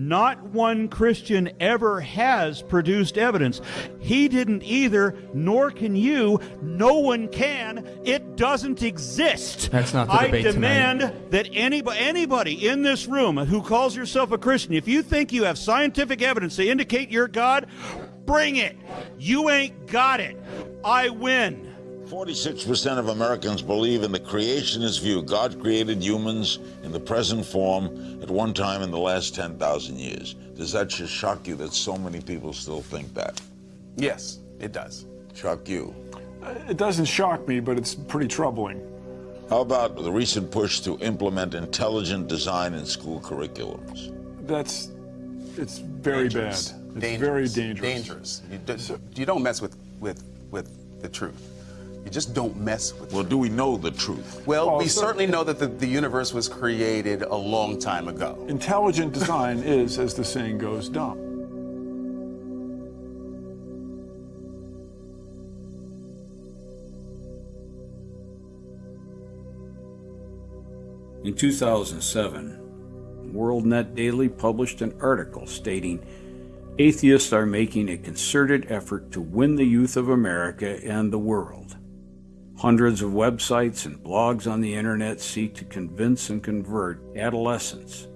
Not one Christian ever has produced evidence. He didn't either, nor can you. No one can. It doesn't exist. That's not the I debate demand tonight. that anybody, anybody in this room who calls yourself a Christian, if you think you have scientific evidence to indicate you're God, bring it. You ain't got it. I win. 46% of Americans believe in the creationist view. God created humans in the present form at one time in the last 10,000 years. Does that just shock you that so many people still think that? Yes, it does. Shock you? Uh, it doesn't shock me, but it's pretty troubling. How about the recent push to implement intelligent design in school curriculums? That's, it's very Dangerous. bad. It's dangerous. very dangerous. Dangerous. You, do, you don't mess with, with, with the truth. You just don't mess with Well, do we know the truth? Well, Well, we so- certainly know that the, the universe was created a long time ago. Intelligent design is, as the saying goes, dumb. In 2007, WorldNet Daily published an article stating atheists are making a concerted effort to win the youth of America and the world. Hundreds of websites and blogs on the internet seek to convince and convert adolescents,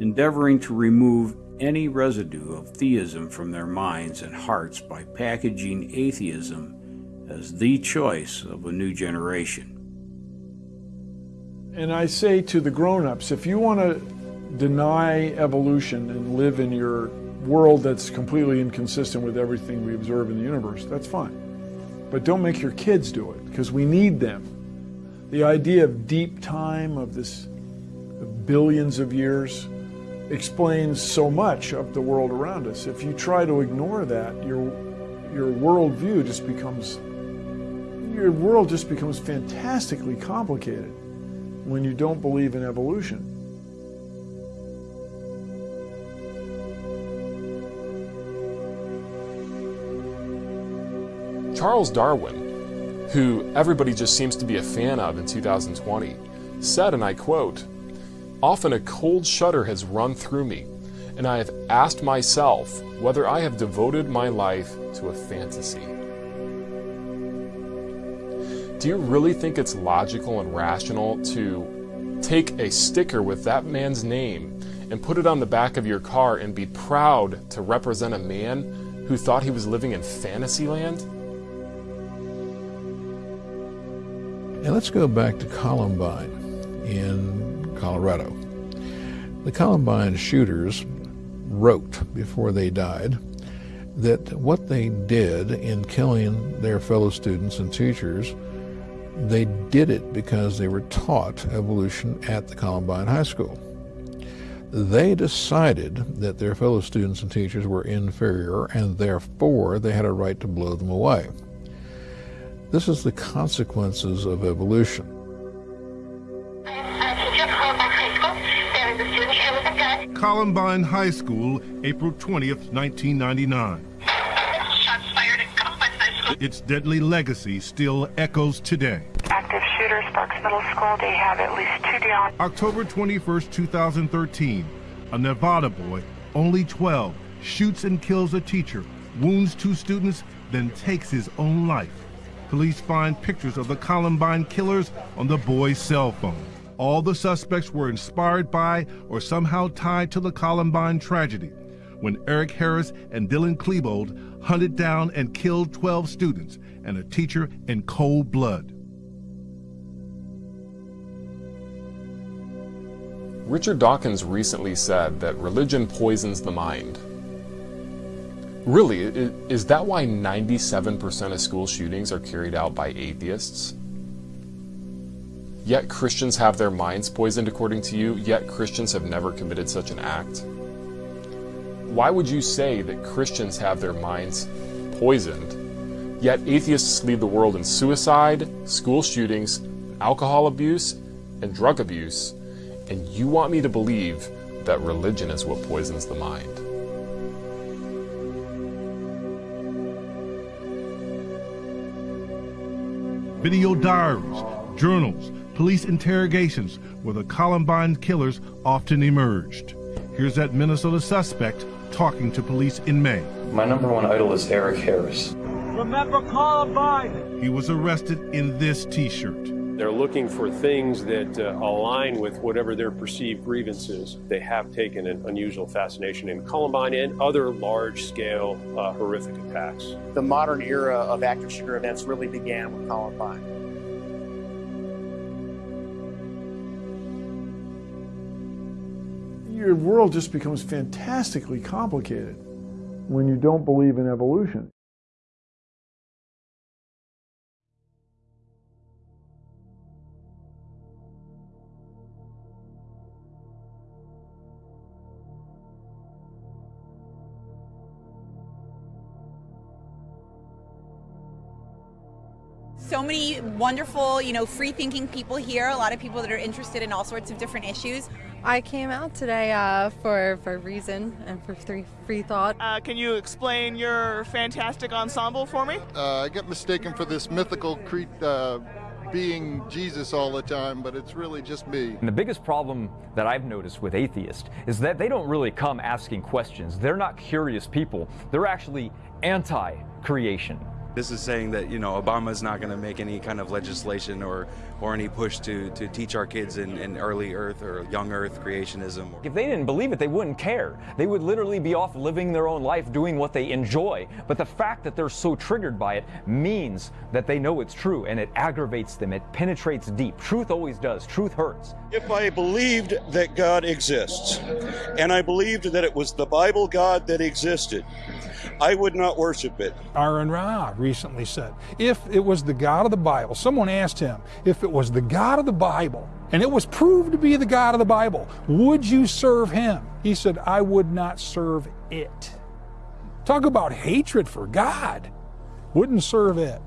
endeavoring to remove any residue of theism from their minds and hearts by packaging atheism as the choice of a new generation. And I say to the grown-ups, if you want to deny evolution and live in your world that's completely inconsistent with everything we observe in the universe, that's fine. But don't make your kids do it, because we need them. The idea of deep time, of this of billions of years, explains so much of the world around us. If you try to ignore that, your your worldview just becomes your world just becomes fantastically complicated when you don't believe in evolution. Charles Darwin, who everybody just seems to be a fan of in 2020, said, and I quote, Often a cold shudder has run through me, and I have asked myself whether I have devoted my life to a fantasy. Do you really think it's logical and rational to take a sticker with that man's name and put it on the back of your car and be proud to represent a man who thought he was living in fantasyland? And let's go back to Columbine in Colorado. The Columbine shooters wrote before they died that what they did in killing their fellow students and teachers, they did it because they were taught evolution at the Columbine High School. They decided that their fellow students and teachers were inferior and therefore they had a right to blow them away. This is the consequences of evolution. Columbine High School, April 20th, 1999. Its deadly legacy still echoes today. Active shooter, Sparks Middle School. They have at least two down. October 21st, 2013. A Nevada boy, only 12, shoots and kills a teacher, wounds two students, then takes his own life. Police find pictures of the Columbine killers on the boy's cell phone. All the suspects were inspired by or somehow tied to the Columbine tragedy when Eric Harris and Dylan Klebold hunted down and killed 12 students and a teacher in cold blood. Richard Dawkins recently said that religion poisons the mind. Really, is that why 97% of school shootings are carried out by atheists? Yet Christians have their minds poisoned according to you, yet Christians have never committed such an act? Why would you say that Christians have their minds poisoned, yet atheists lead the world in suicide, school shootings, alcohol abuse, and drug abuse, and you want me to believe that religion is what poisons the mind? Video diaries, journals, police interrogations where the Columbine killers often emerged. Here's that Minnesota suspect talking to police in May. My number one idol is Eric Harris. Remember Columbine! He was arrested in this t-shirt. They're looking for things that uh, align with whatever their perceived grievances. They have taken an unusual fascination in Columbine and other large-scale uh, horrific attacks. The modern era of active shooter events really began with Columbine. Your world just becomes fantastically complicated when you don't believe in evolution. So many wonderful, you know, free thinking people here, a lot of people that are interested in all sorts of different issues. I came out today uh, for, for reason and for free, free thought. Uh, can you explain your fantastic ensemble for me? Uh, I get mistaken for this mythical cre- uh, being Jesus all the time, but it's really just me. And the biggest problem that I've noticed with atheists is that they don't really come asking questions. They're not curious people. They're actually anti creation. This is saying that you know Obama's not going to make any kind of legislation or or any push to to teach our kids in, in early Earth or young Earth creationism. If they didn't believe it, they wouldn't care. They would literally be off living their own life, doing what they enjoy. But the fact that they're so triggered by it means that they know it's true, and it aggravates them. It penetrates deep. Truth always does. Truth hurts. If I believed that God exists, and I believed that it was the Bible God that existed, I would not worship it. AronRa recently said, if it was the God of the Bible, someone asked him, if it was the God of the Bible, and it was proved to be the God of the Bible, would you serve him? He said, I would not serve it. Talk about hatred for God. Wouldn't serve it.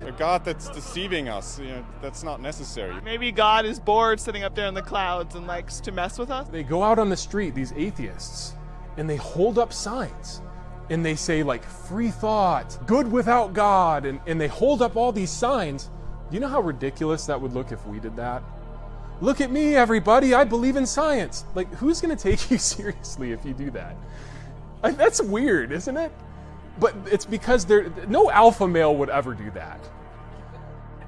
A God that's deceiving us, you know, that's not necessary. Maybe God is bored sitting up there in the clouds and likes to mess with us. They go out on the street, these atheists, and they hold up signs and they say like free thought, good without God, and, and they hold up all these signs. Do you know how ridiculous that would look if we did that? Look at me, everybody, I believe in science. Like, who's gonna take you seriously if you do that? Like, that's weird, isn't it? But it's because there no alpha male would ever do that.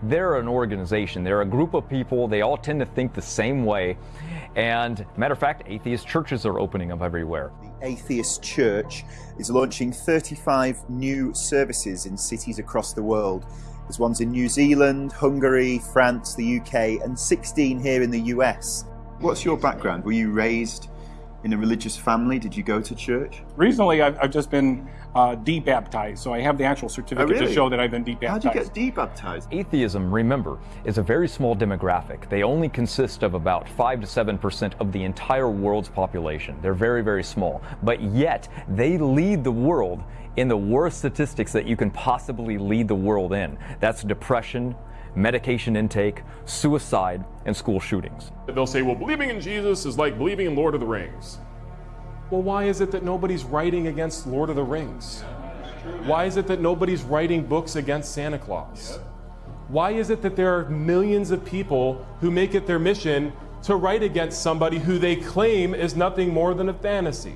They're an organization. They're a group of people. They all tend to think the same way. And matter of fact, atheist churches are opening up everywhere. The Atheist Church is launching 35 new services in cities across the world. There's ones in New Zealand, Hungary, France, the UK, and 16 here in the US. What's your background? Were you raised in a religious family? Did you go to church? Recently, I've, I've just been uh, debaptized, so I have the actual certificate Oh, really? to show that I've been debaptized. How did you get debaptized? Atheism, remember, is a very small demographic. They only consist of about 5 to 7% of the entire world's population. They're very, very small. But yet, they lead the world in the worst statistics that you can possibly lead the world in. That's depression, medication intake, suicide, and school shootings. They'll say, well, believing in Jesus is like believing in Lord of the Rings. Well, why is it that nobody's writing against Lord of the Rings? Why is it that nobody's writing books against Santa Claus? Why is it that there are millions of people who make it their mission to write against somebody who they claim is nothing more than a fantasy?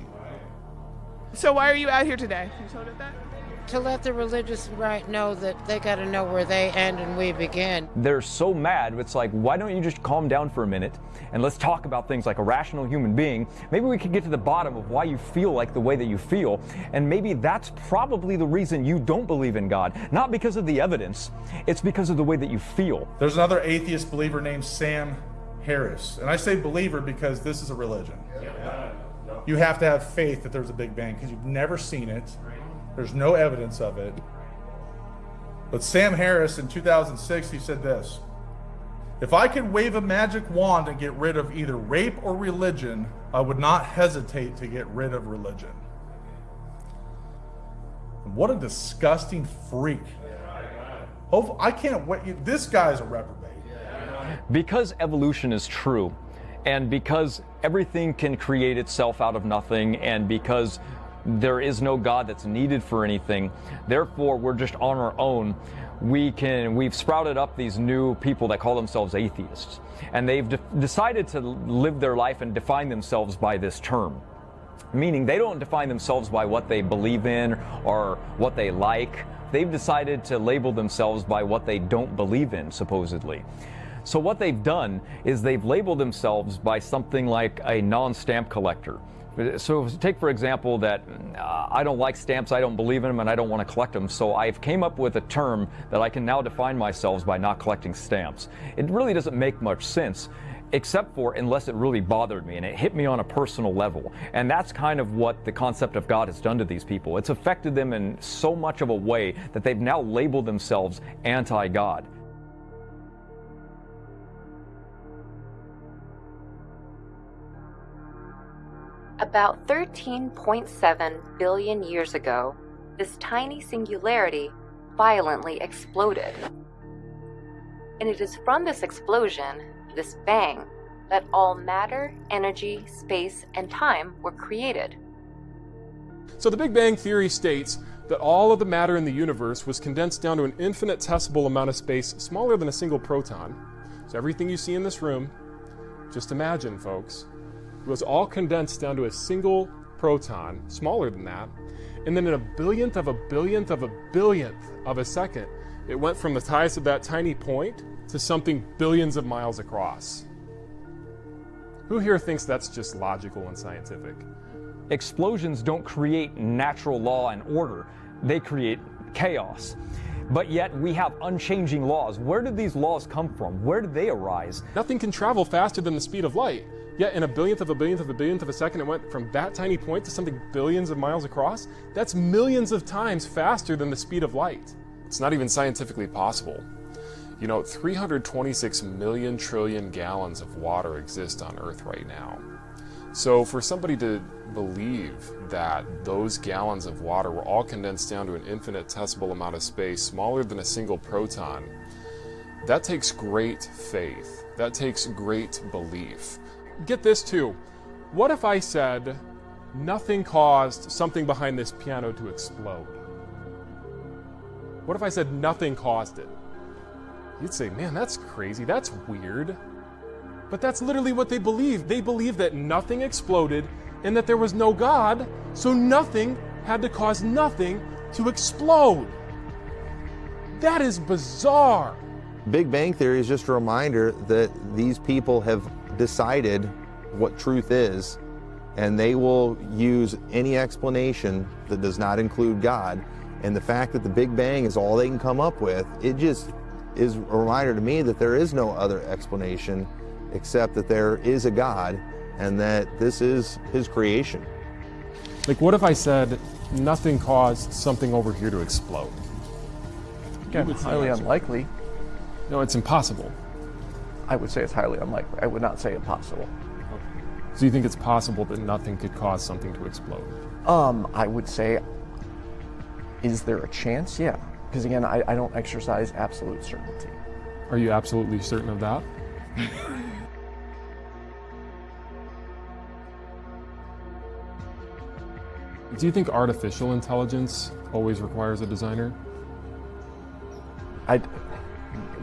So why are you out here today? Can you tell that? To let the religious right know that they got to know where they end and we begin. They're so mad, it's like, why don't you just calm down for a minute and let's talk about things like a rational human being? Maybe we could get to the bottom of why you feel like the way that you feel, and maybe that's probably the reason you don't believe in God. Not because of the evidence, it's because of the way that you feel. There's another atheist believer named Sam Harris. And I say believer because this is a religion. You have to have faith that there's a Big Bang because you've never seen it. There's no evidence of it. But Sam Harris in 2006, he said this If I could wave a magic wand and get rid of either rape or religion, I would not hesitate to get rid of religion. What a disgusting freak. I can't wait. This guy's a reprobate. Because evolution is true, and because everything can create itself out of nothing, and because there is no God that's needed for anything, therefore we're just on our own, we can we've sprouted up these new people that call themselves atheists. And they've de- decided to live their life and define themselves by this term. Meaning they don't define themselves by what they believe in or what they like. They've decided to label themselves by what they don't believe in supposedly. So what they've done is they've labeled themselves by something like a non-stamp collector so take for example that uh, I don't like stamps, I don't believe in them, and I don't want to collect them. So I've came up with a term that I can now define myself by not collecting stamps. It really doesn't make much sense except for unless it really bothered me and it hit me on a personal level. And that's kind of what the concept of God has done to these people. It's affected them in so much of a way that they've now labeled themselves anti-God. About 13.7 billion years ago, this tiny singularity violently exploded. And it is from this explosion, this bang, that all matter, energy, space, and time were created. So the Big Bang Theory states that all of the matter in the universe was condensed down to an infinitesimal amount of space smaller than a single proton. So everything you see in this room, just imagine, folks, was all condensed down to a single proton, smaller than that, and then in a billionth of a billionth of a billionth of a second, it went from the size of that tiny point to something billions of miles across. Who here thinks that's just logical and scientific? Explosions don't create natural law and order, they create chaos. But yet we have unchanging laws. Where did these laws come from? Where did they arise? Nothing can travel faster than the speed of light. Yet in a billionth of a billionth of a billionth of a second, it went from that tiny point to something billions of miles across. That's millions of times faster than the speed of light. It's not even scientifically possible. You know, 326 million trillion gallons of water exist on Earth right now. So for somebody to believe that those gallons of water were all condensed down to an infinitesimal amount of space smaller than a single proton, that takes great faith. That takes great belief get this too. What if I said nothing caused something behind this piano to explode? What if I said nothing caused it? You'd say, man, that's crazy. That's weird. But that's literally what they believe. They believe that nothing exploded and that there was no God, so nothing had to cause nothing to explode. That is bizarre. Big Bang Theory is just a reminder that these people have decided what truth is, and they will use any explanation that does not include God. And the fact that the Big Bang is all they can come up with, it just is a reminder to me that there is no other explanation except that there is a God and that this is His creation. Like, what if I said nothing caused something over here to explode? Again, highly unlikely. No, it's impossible. I would say it's highly unlikely. I would not say impossible. So you think it's possible that nothing could cause something to explode? Um, I would say, is there a chance? Yeah. Because again, I, I don't exercise absolute certainty. Are you absolutely certain of that? Do you think artificial intelligence always requires a designer? I,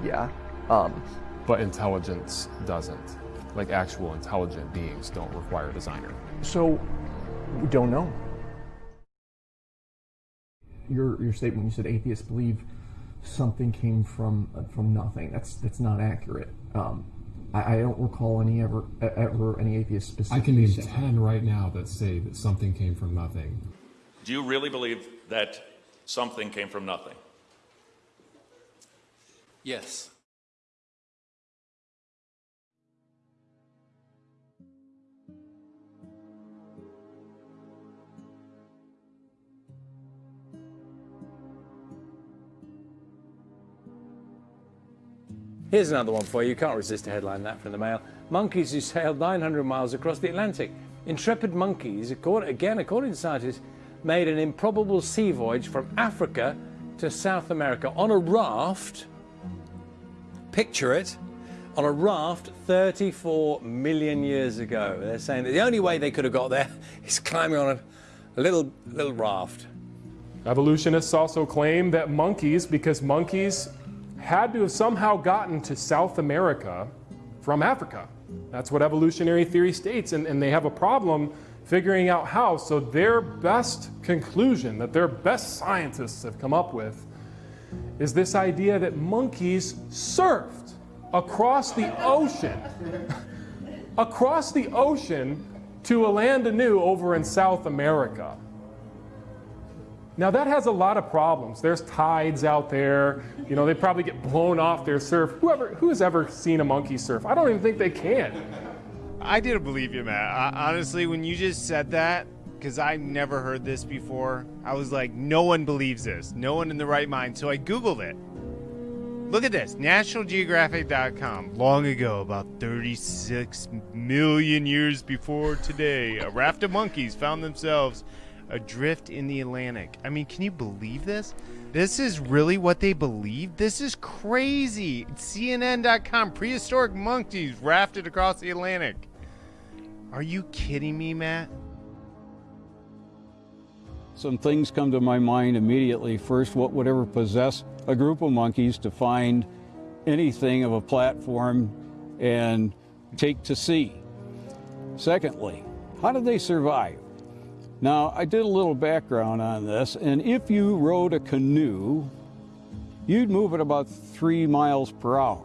yeah. Um, but intelligence doesn't. Like actual intelligent beings don't require a designer. So, we don't know. Your your statement you said atheists believe something came from uh, from nothing. That's that's not accurate. Um, I, I, don't recall any ever ever any atheists specifically. I can name ten right now that say that something came from nothing. Do you really believe that something came from nothing? Yes. Here's another one for you. You can't resist a headline that from the Mail. Monkeys who sailed 900 miles across the Atlantic. Intrepid monkeys, again according to scientists, made an improbable sea voyage from Africa to South America on a raft. Picture it. On a raft 34 million years ago. They're saying that the only way they could have got there is climbing on a, a little, little raft. Evolutionists also claim that monkeys, because monkeys had to have somehow gotten to South America from Africa. That's what evolutionary theory states, and, and they have a problem figuring out how. So, their best conclusion that their best scientists have come up with is this idea that monkeys surfed across the ocean, across the ocean to a land anew over in South America. Now that has a lot of problems. There's tides out there. You know, they probably get blown off their surf. Whoever who has ever seen a monkey surf? I don't even think they can. I didn't believe you, Matt. I, honestly, when you just said that, because I never heard this before, I was like, no one believes this. No one in the right mind. So I Googled it. Look at this NationalGeographic.com. Long ago, about 36 million years before today, a raft of monkeys found themselves adrift in the Atlantic. I mean, can you believe this? This is really what they believe? This is crazy. CNN.com. Prehistoric monkeys rafted across the Atlantic. Are you kidding me, Matt? Some things come to my mind immediately. First, what would ever possess a group of monkeys to find anything of a platform and take to sea? Secondly, how did they survive? Now, I did a little background on this, and if you rowed a canoe, you'd move at about three miles per hour.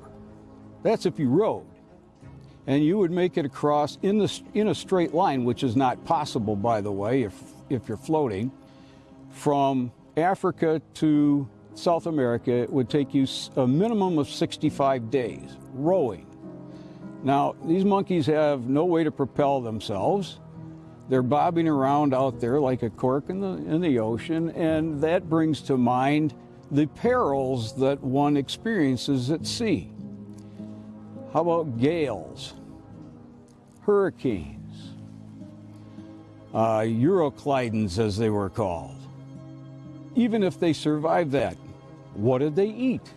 That's if you rowed. And you would make it across in, the, in a straight line, which is not possible, by the way, if, if you're floating. From Africa to South America, it would take you a minimum of 65 days rowing. Now, these monkeys have no way to propel themselves. They're bobbing around out there like a cork in the, in the ocean, and that brings to mind the perils that one experiences at sea. How about gales, hurricanes, uh, as they were called? Even if they survived that, what did they eat?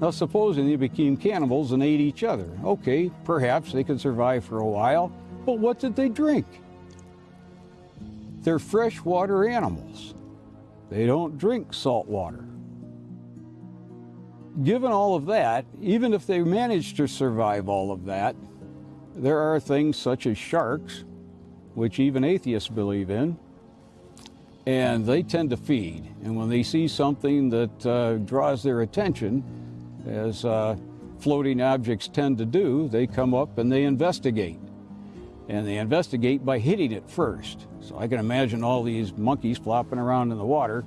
Now, supposing they became cannibals and ate each other. Okay, perhaps they could survive for a while, but what did they drink? They're freshwater animals. They don't drink salt water. Given all of that, even if they manage to survive all of that, there are things such as sharks, which even atheists believe in, and they tend to feed. And when they see something that uh, draws their attention, as uh, floating objects tend to do, they come up and they investigate. And they investigate by hitting it first. So I can imagine all these monkeys flopping around in the water,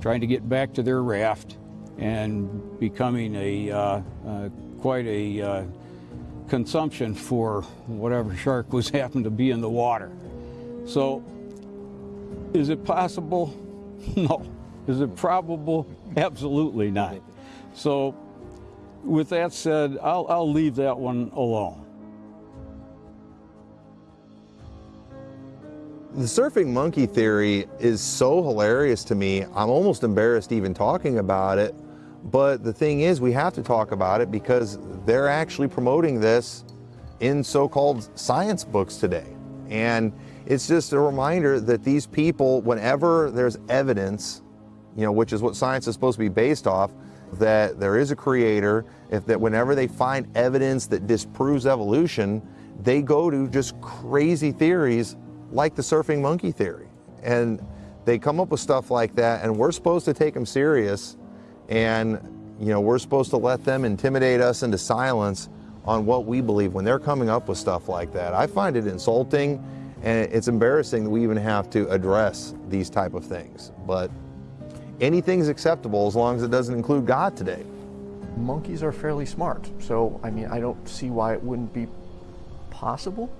trying to get back to their raft and becoming a uh, uh, quite a uh, consumption for whatever shark was happened to be in the water. So is it possible? No. Is it probable? Absolutely not. So with that said, I'll, I'll leave that one alone. The surfing monkey theory is so hilarious to me, I'm almost embarrassed even talking about it. But the thing is, we have to talk about it because they're actually promoting this in so-called science books today. And it's just a reminder that these people, whenever there's evidence, you know, which is what science is supposed to be based off, that there is a creator, if that whenever they find evidence that disproves evolution, they go to just crazy theories like the surfing monkey theory. And they come up with stuff like that, and we're supposed to take them serious, and you know, we're supposed to let them intimidate us into silence on what we believe when they're coming up with stuff like that. I find it insulting, and it's embarrassing that we even have to address these type of things. But anything's acceptable as long as it doesn't include God today. Monkeys are fairly smart, so I mean, I don't see why it wouldn't be possible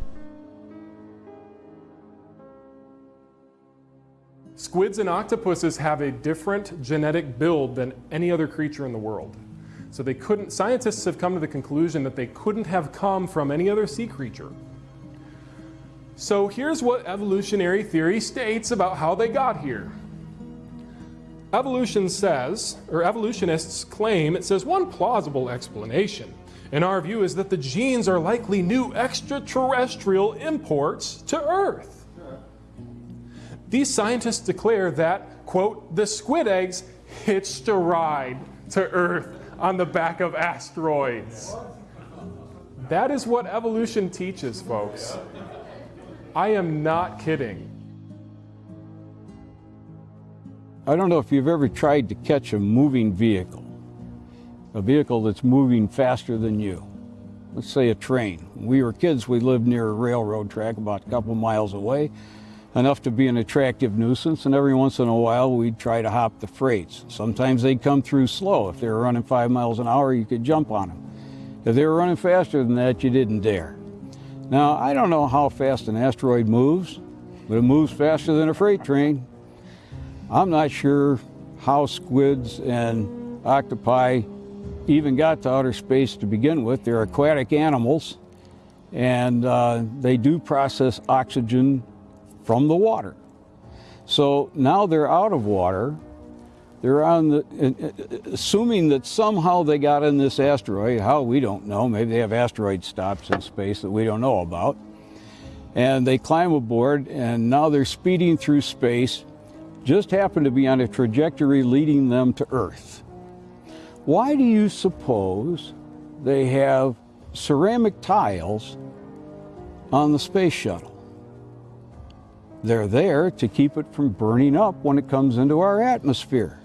Squids and octopuses have a different genetic build than any other creature in the world. So they couldn't, scientists have come to the conclusion that they couldn't have come from any other sea creature. So here's what evolutionary theory states about how they got here. Evolution says, or evolutionists claim, it says one plausible explanation in our view is that the genes are likely new extraterrestrial imports to Earth. These scientists declare that, quote, the squid eggs hitched a ride to Earth on the back of asteroids. That is what evolution teaches, folks. I am not kidding. I don't know if you've ever tried to catch a moving vehicle, a vehicle that's moving faster than you. Let's say a train. When we were kids, we lived near a railroad track about a couple miles away, enough to be an attractive nuisance, and every once in a while we'd try to hop the freights. Sometimes they'd come through slow. If they were running five miles an hour, you could jump on them. If they were running faster than that, you didn't dare. Now, I don't know how fast an asteroid moves, but it moves faster than a freight train. I'm not sure how squids and octopi even got to outer space to begin with. They're aquatic animals, and uh, they do process oxygen from the water. So now they're out of water. They're on the, uh, uh, assuming that somehow they got in this asteroid. How we don't know. Maybe they have asteroid stops in space that we don't know about. And they climb aboard, and now they're speeding through space. Just happen to be on a trajectory leading them to Earth. Why do you suppose they have ceramic tiles on the space shuttle? They're there to keep it from burning up when it comes into our atmosphere.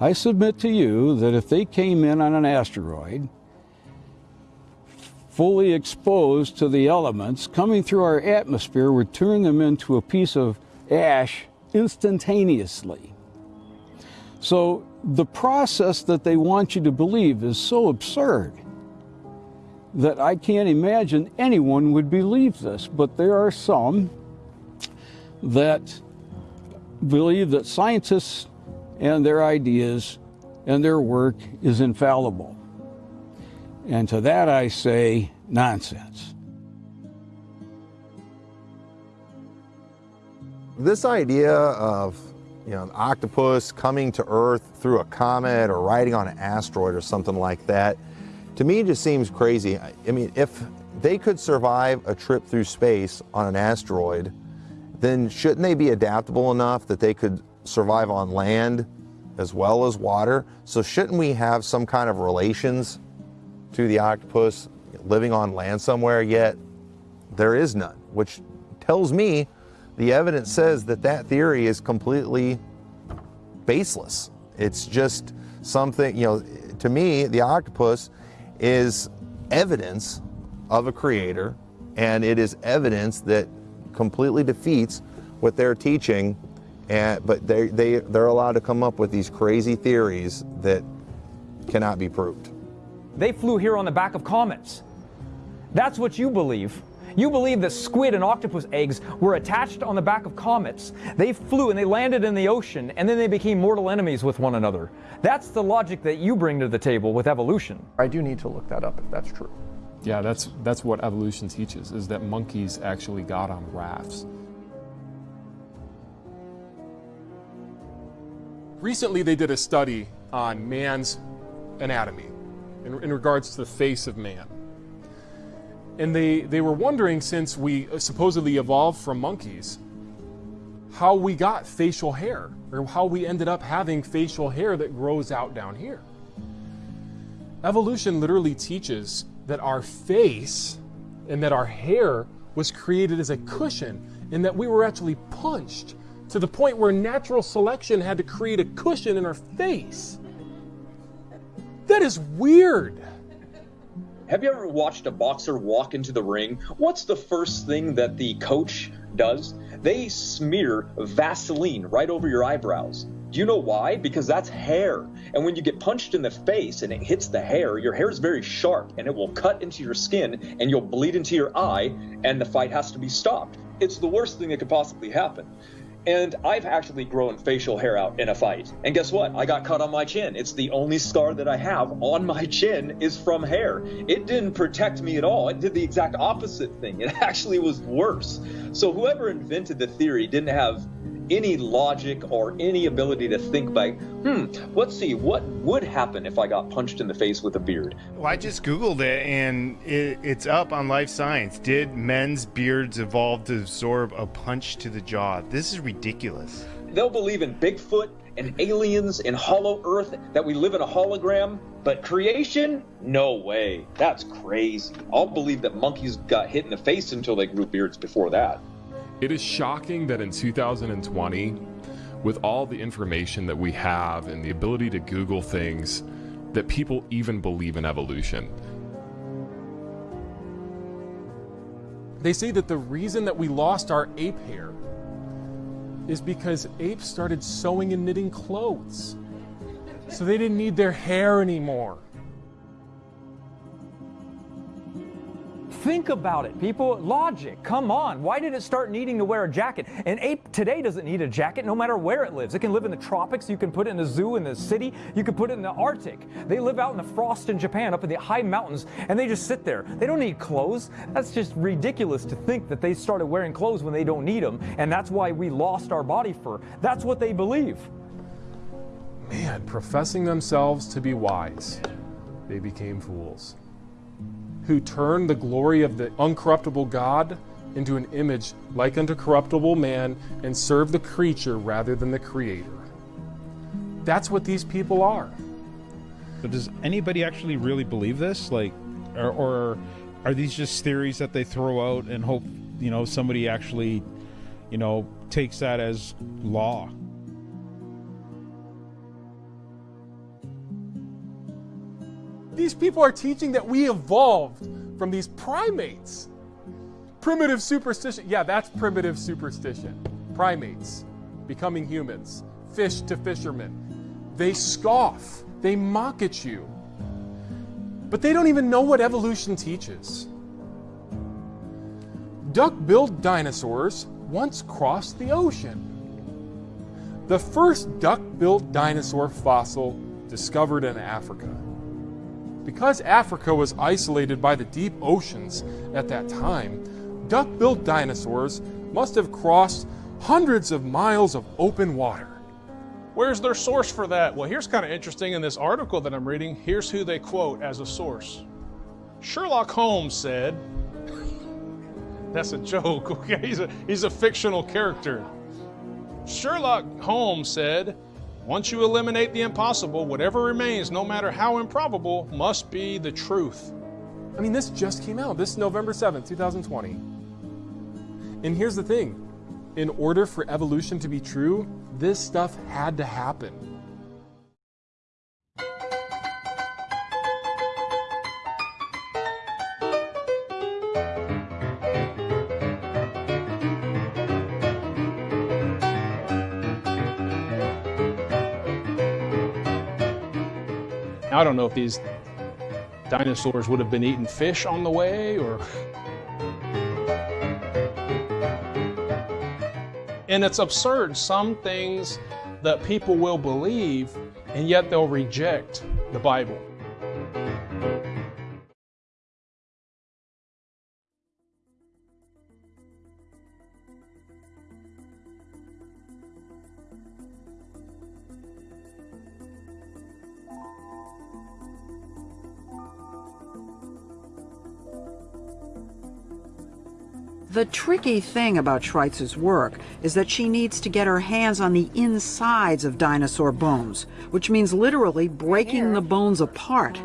I submit to you that if they came in on an asteroid, fully exposed to the elements, coming through our atmosphere would turn them into a piece of ash instantaneously. So the process that they want you to believe is so absurd that I can't imagine anyone would believe this. But there are some that believe that scientists and their ideas and their work is infallible. And to that I say, nonsense. This idea of you know, an octopus coming to Earth through a comet or riding on an asteroid or something like that, to me just seems crazy. I mean, if they could survive a trip through space on an asteroid, then shouldn't they be adaptable enough that they could survive on land as well as water? So shouldn't we have some kind of relations to the octopus living on land somewhere, yet there is none, which tells me the evidence says that that theory is completely baseless. It's just something, you know, to me, the octopus is evidence of a creator, and it is evidence that completely defeats what they're teaching. And, but they, they, they're allowed to come up with these crazy theories that cannot be proved. They flew here on the back of comets. That's what you believe. You believe that squid and octopus eggs were attached on the back of comets. They flew and they landed in the ocean, and then they became mortal enemies with one another. That's the logic that you bring to the table with evolution. I do need to look that up if that's true. Yeah, that's that's what evolution teaches is that monkeys actually got on rafts. Recently they did a study on man's anatomy in, in regards to the face of man. And they, they were wondering, since we supposedly evolved from monkeys, how we got facial hair, or how we ended up having facial hair that grows out down here. Evolution literally teaches that our face and that our hair was created as a cushion, and that we were actually punched to the point where natural selection had to create a cushion in our face. That is weird. Have you ever watched a boxer walk into the ring? What's the first thing that the coach does? They smear Vaseline right over your eyebrows. Do you know why? Because that's hair. And when you get punched in the face and it hits the hair, your hair is very sharp and it will cut into your skin and you'll bleed into your eye and the fight has to be stopped. It's the worst thing that could possibly happen. And I've actually grown facial hair out in a fight. And guess what? I got cut on my chin. It's the only scar that I have on my chin is from hair. It didn't protect me at all. It did the exact opposite thing. It actually was worse. So whoever invented the theory didn't have any logic or any ability to think by, hmm, let's see, what would happen if I got punched in the face with a beard? Well, I just Googled it and it, it's up on Live Science. Did men's beards evolve to absorb a punch to the jaw? This is ridiculous. They'll believe in Bigfoot and aliens and hollow earth, that we live in a hologram. But creation? No way. That's crazy. I'll believe that monkeys got hit in the face until they grew beards before that. It is shocking that in 2020, with all the information that we have and the ability to Google things, that people even believe in evolution. They say that the reason that we lost our ape hair is because apes started sewing and knitting clothes. So they didn't need their hair anymore. Think about it, people. Logic. Come on. Why did it start needing to wear a jacket? An ape today doesn't need a jacket no matter where it lives. It can live in the tropics. You can put it in a zoo in the city. You can put it in the Arctic. They live out in the frost in Japan, up in the high mountains, and they just sit there. They don't need clothes. That's just ridiculous to think that they started wearing clothes when they don't need them, and that's why we lost our body fur. That's what they believe. Man, professing themselves to be wise, they became fools who turned the glory of the uncorruptible God into an image like unto corruptible man and serve the creature rather than the creator. That's what these people are. But does anybody actually really believe this? Like, or, or are these just theories that they throw out and hope, you know, somebody actually, you know, takes that as law? These people are teaching that we evolved from these primates. Primitive superstition. Yeah, that's primitive superstition. Primates becoming humans, fish to fishermen. They scoff, they mock at you. But they don't even know what evolution teaches. Duck billed dinosaurs once crossed the ocean. The first duck billed dinosaur fossil discovered in Africa. Because Africa was isolated by the deep oceans at that time, duck-billed dinosaurs must have crossed hundreds of miles of open water. Where's their source for that? Well, here's kind of interesting in this article that I'm reading. Here's who they quote as a source. Sherlock Holmes said, that's a joke, okay? He's a, he's a fictional character. Sherlock Holmes said, once you eliminate the impossible, whatever remains, no matter how improbable, must be the truth. I mean, this just came out. This November 7th, 2020. And here's the thing in order for evolution to be true, this stuff had to happen. I don't know if these dinosaurs would have been eating fish on the way or. And it's absurd. Some things that people will believe, and yet they'll reject the Bible. The tricky thing about Schweitzer's work is that she needs to get her hands on the insides of dinosaur bones, which means literally breaking the bones apart.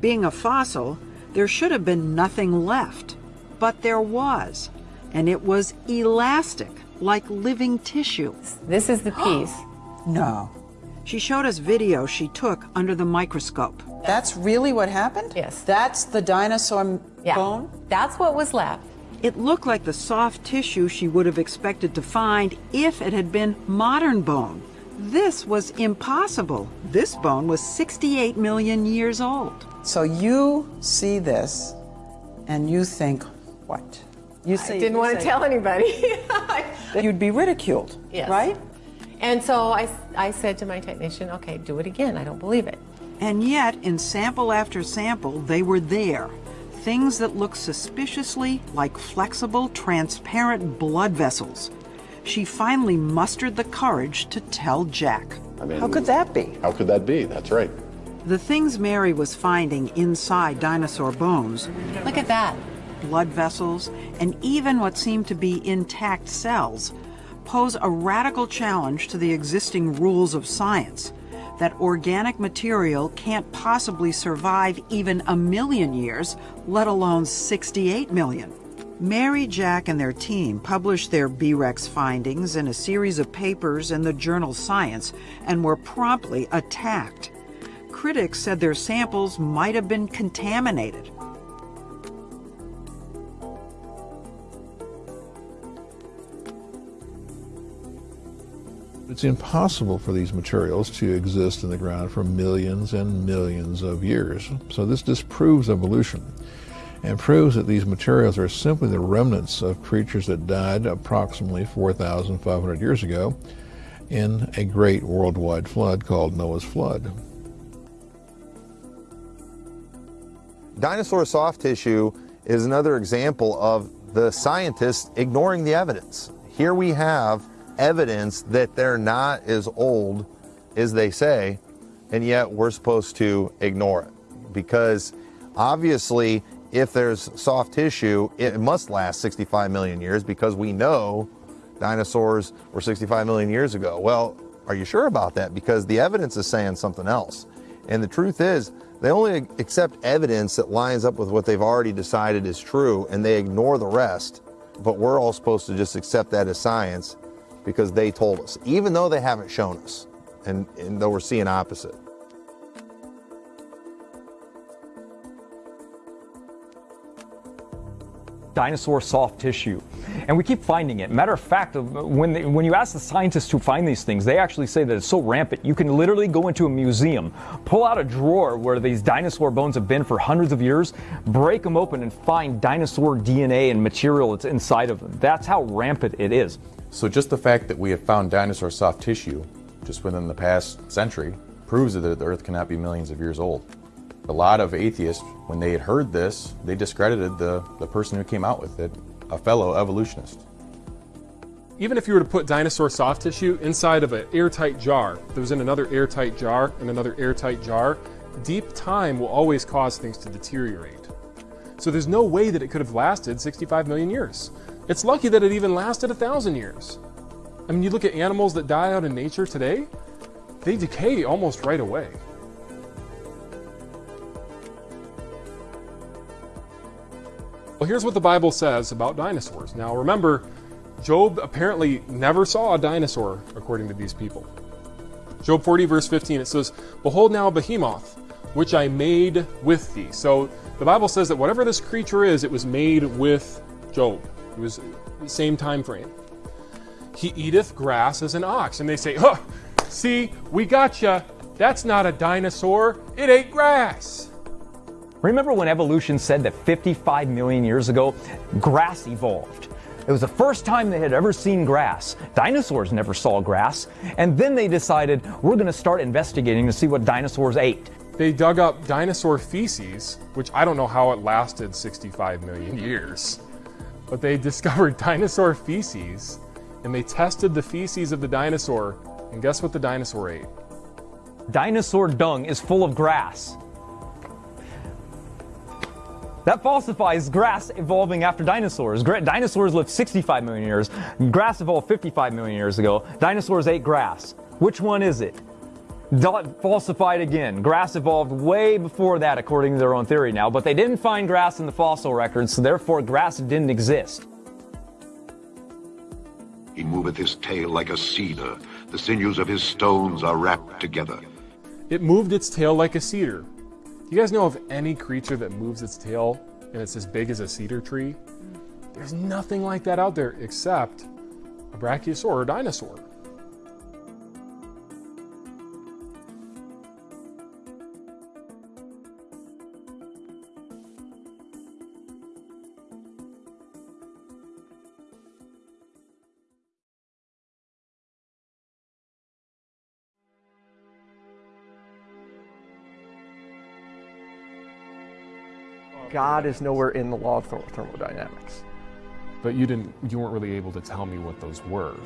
Being a fossil, there should have been nothing left. But there was, and it was elastic, like living tissue. This is the piece. no. She showed us video she took under the microscope. That's really what happened? Yes. That's the dinosaur Yeah. bone? That's what was left. It looked like the soft tissue she would have expected to find if it had been modern bone. This was impossible. This bone was 68 million years old. So you see this and you think, what? You I didn't want to tell anybody. that you'd be ridiculed, Yes. right? And so I, I said to my technician, okay, do it again. I don't believe it. And yet, in sample after sample, they were there. Things that look suspiciously like flexible, transparent blood vessels. she finally mustered the courage to tell Jack. I mean, How could that be? How could that be? That's right. The things Mary was finding inside dinosaur bones Look at that. blood vessels, and even what seemed to be intact cells pose a radical challenge to the existing rules of science that organic material can't possibly survive even a million years, let alone 68 million. Mary, Jack, and their team published their B-Rex findings in a series of papers in the journal Science and were promptly attacked. Critics said their samples might have been contaminated. It's impossible for these materials to exist in the ground for millions and millions of years. So this disproves evolution and proves that these materials are simply the remnants of creatures that died approximately 4,500 years ago in a great worldwide flood called Noah's Flood. Dinosaur soft tissue is another example of the scientists ignoring the evidence. Here we have evidence that they're not as old as they say, and yet we're supposed to ignore it. Because obviously, if there's soft tissue, it must last 65 million years because we know dinosaurs were 65 million years ago. Well, are you sure about that? Because the evidence is saying something else. And the truth is, they only accept evidence that lines up with what they've already decided is true, and they ignore the rest. But we're all supposed to just accept that as science because they told us, even though they haven't shown us, and, and though we're seeing opposite. dinosaur soft tissue. And we keep finding it. Matter of fact, uh, when, they, when you ask the scientists who find these things, they actually say that it's so rampant, you can literally go into a museum, pull out a drawer where these dinosaur bones have been for hundreds of years, break them open, and find dinosaur DNA and material that's inside of them. That's how rampant it is. So just the fact that we have found dinosaur soft tissue just within the past century proves that the Earth cannot be millions of years old. A lot of atheists, when they had heard this, they discredited the, the person who came out with it, a fellow evolutionist. Even if you were to put dinosaur soft tissue inside of an airtight jar, that was in another airtight jar and another airtight jar, deep time will always cause things to deteriorate. So there's no way that it could have lasted 65 million years. It's lucky that it even lasted a thousand years. I mean, you look at animals that die out in nature today, they decay almost right away. Well, here's what the Bible says about dinosaurs. Now, remember, Job apparently never saw a dinosaur, according to these people. Job 40, verse 15, it says, Behold now behemoth, which I made with thee. So the Bible says that whatever this creature is, it was made with Job. It was the same time frame. He eateth grass as an ox. And they say, Huh, see, we gotcha. That's not a dinosaur. It ate grass. Remember when evolution said that 55 million years ago, grass evolved? It was the first time they had ever seen grass. Dinosaurs never saw grass. And then they decided, we're going to start investigating to see what dinosaurs ate. They dug up dinosaur feces, which I don't know how it lasted 65 million years. But they discovered dinosaur feces and they tested the feces of the dinosaur. And guess what the dinosaur ate? Dinosaur dung is full of grass. That falsifies grass evolving after dinosaurs. Gra- dinosaurs lived 65 million years. Grass evolved 55 million years ago. Dinosaurs ate grass. Which one is it? Da- falsified again. Grass evolved way before that, according to their own theory now, but they didn't find grass in the fossil records, so therefore grass didn't exist. He moveth his tail like a cedar. The sinews of his stones are wrapped together. It moved its tail like a cedar. You guys know of any creature that moves its tail and it's as big as a cedar tree? There's nothing like that out there except a brachiosaur or dinosaur. God is nowhere in the law of thermodynamics. but you didn't. You weren't really able to tell me what those were.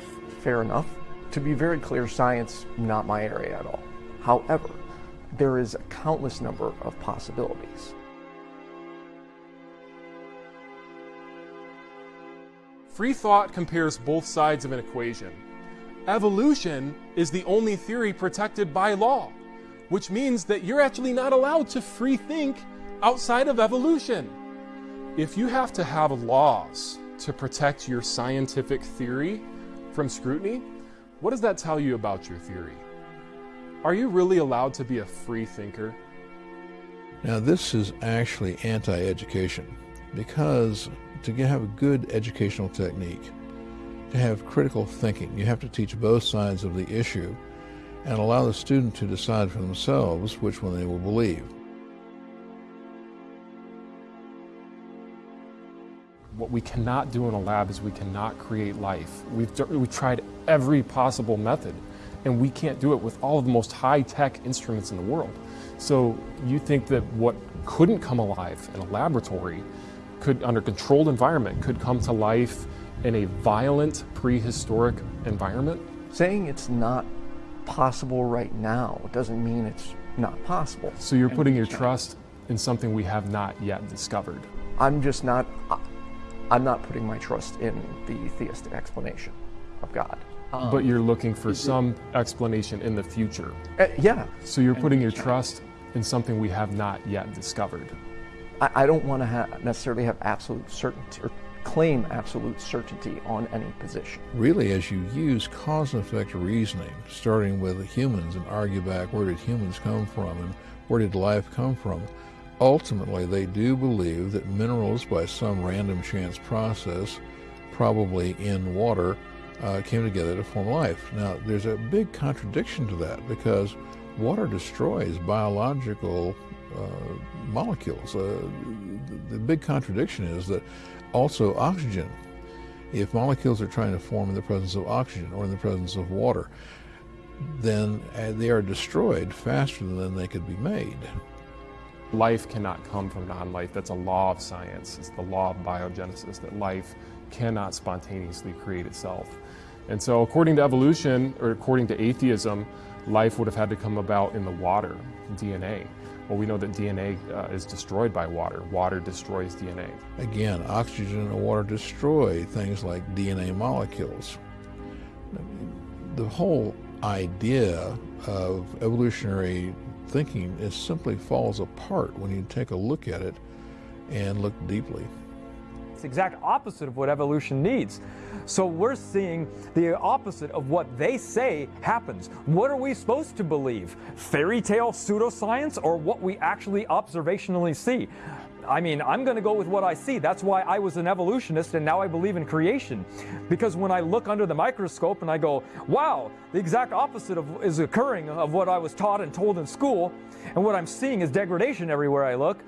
Fair enough. To be very clear, science not my area at all. However, there is a countless number of possibilities. Free thought compares both sides of an equation. Evolution is the only theory protected by law, which means that you're actually not allowed to free think outside of evolution. If you have to have laws to protect your scientific theory from scrutiny, what does that tell you about your theory? Are you really allowed to be a free thinker? Now, this is actually anti education because to have a good educational technique, to have critical thinking, you have to teach both sides of the issue and allow the student to decide for themselves which one they will believe. What we cannot do in a lab is we cannot create life. We've, we've tried every possible method, and we can't do it with all of the most high-tech instruments in the world. So you think that what couldn't come alive in a laboratory could, under controlled environment, could come to life in a violent prehistoric environment? Saying it's not possible right now doesn't mean it's not possible. So you're putting your trust in something we have not yet discovered. I'm just not. I'm not putting my trust in the theistic explanation of God. Um, but you're looking for some explanation in the future. Uh, yeah. So you're putting your trust in something we have not yet discovered. I, I don't want to ha- necessarily have absolute certainty or claim absolute certainty on any position. Really, as you use cause and effect reasoning, starting with humans and argue back where did humans come from and where did life come from, ultimately they do believe that minerals, by some random chance process, probably in water, uh, came together to form life. Now, there's a big contradiction to that because water destroys biological uh, molecules. Uh, the big contradiction is that also oxygen, if molecules are trying to form in the presence of oxygen or in the presence of water, then uh, they are destroyed faster than they could be made. Life cannot come from non life. That's a law of science. It's the law of biogenesis that life cannot spontaneously create itself. And so, according to evolution, or according to atheism, life would have had to come about in the water, DNA. Well, we know that DNA uh, is destroyed by water. Water destroys DNA. Again, oxygen and water destroy things like DNA molecules. The whole idea of evolutionary thinking is simply falls apart when you take a look at it and look deeply. It's the exact opposite of what evolution needs. So we're seeing the opposite of what they say happens. What are we supposed to believe? Fairy tale pseudoscience or what we actually observationally see? I mean, I'm going to go with what I see. That's why I was an evolutionist and now I believe in creation. Because when I look under the microscope and I go, wow, the exact opposite of, is occurring of what I was taught and told in school, and what I'm seeing is degradation everywhere I look.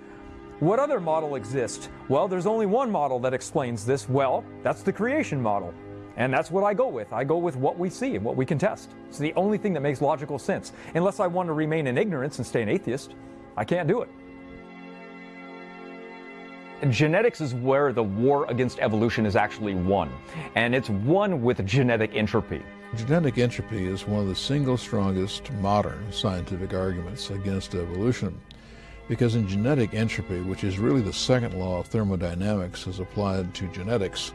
What other model exists? Well, there's only one model that explains this well. That's the creation model. And that's what I go with. I go with what we see and what we can test. It's the only thing that makes logical sense. Unless I want to remain in ignorance and stay an atheist, I can't do it. Genetics is where the war against evolution is actually won, and it's won with genetic entropy. Genetic entropy is one of the single strongest modern scientific arguments against evolution. Because in genetic entropy, which is really the second law of thermodynamics as applied to genetics,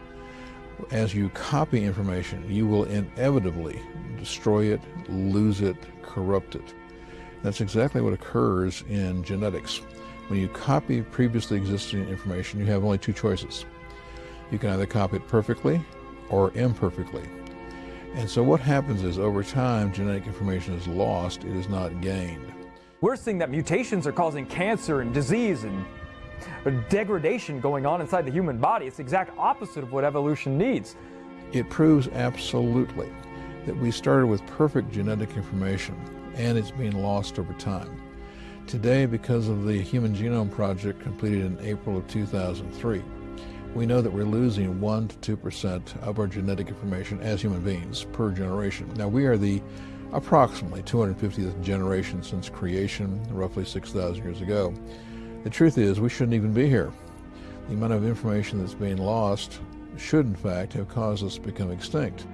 as you copy information, you will inevitably destroy it, lose it, corrupt it. That's exactly what occurs in genetics. When you copy previously existing information, you have only two choices. You can either copy it perfectly or imperfectly. And so what happens is over time, genetic information is lost, it is not gained. We're seeing that mutations are causing cancer and disease and degradation going on inside the human body. It's the exact opposite of what evolution needs. It proves absolutely that we started with perfect genetic information and it's being lost over time. Today, because of the Human Genome Project completed in April of 2003, we know that we're losing 1 to 2% of our genetic information as human beings per generation. Now, we are the approximately 250th generation since creation, roughly 6,000 years ago. The truth is, we shouldn't even be here. The amount of information that's being lost should in fact have caused us to become extinct.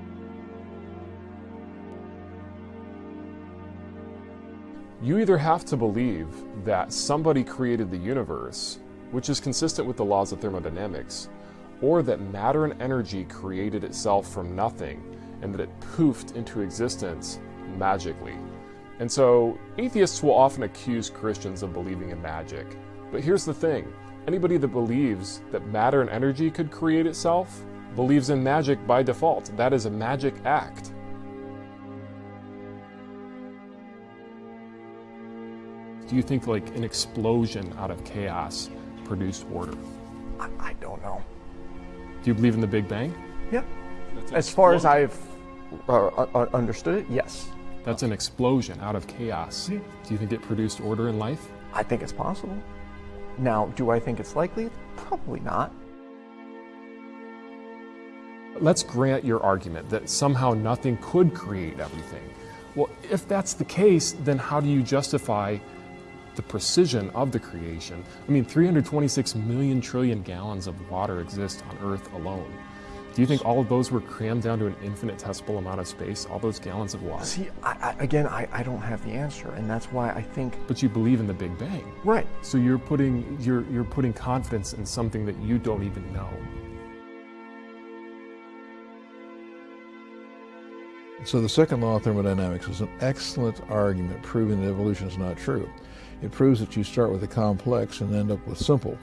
You either have to believe that somebody created the universe, which is consistent with the laws of thermodynamics, or that matter and energy created itself from nothing and that it poofed into existence magically. And so atheists will often accuse Christians of believing in magic. But here's the thing anybody that believes that matter and energy could create itself believes in magic by default. That is a magic act. Do you think like an explosion out of chaos produced order? I, I don't know. Do you believe in the Big Bang? Yeah. As far as I've uh, uh, understood it, yes. That's an explosion out of chaos. Do you think it produced order in life? I think it's possible. Now, do I think it's likely? Probably not. Let's grant your argument that somehow nothing could create everything. Well, if that's the case, then how do you justify the precision of the creation? I mean, 326 million trillion gallons of water exist on Earth alone. Do you think all of those were crammed down to an infinitesimal amount of space, all those gallons of water? See, I, I, again, I, I don't have the answer, and that's why I think. But you believe in the Big Bang, right? So you're putting you're you're putting confidence in something that you don't even know. So the second law of thermodynamics is an excellent argument proving that evolution is not true. It proves that you start with a complex and end up with simple.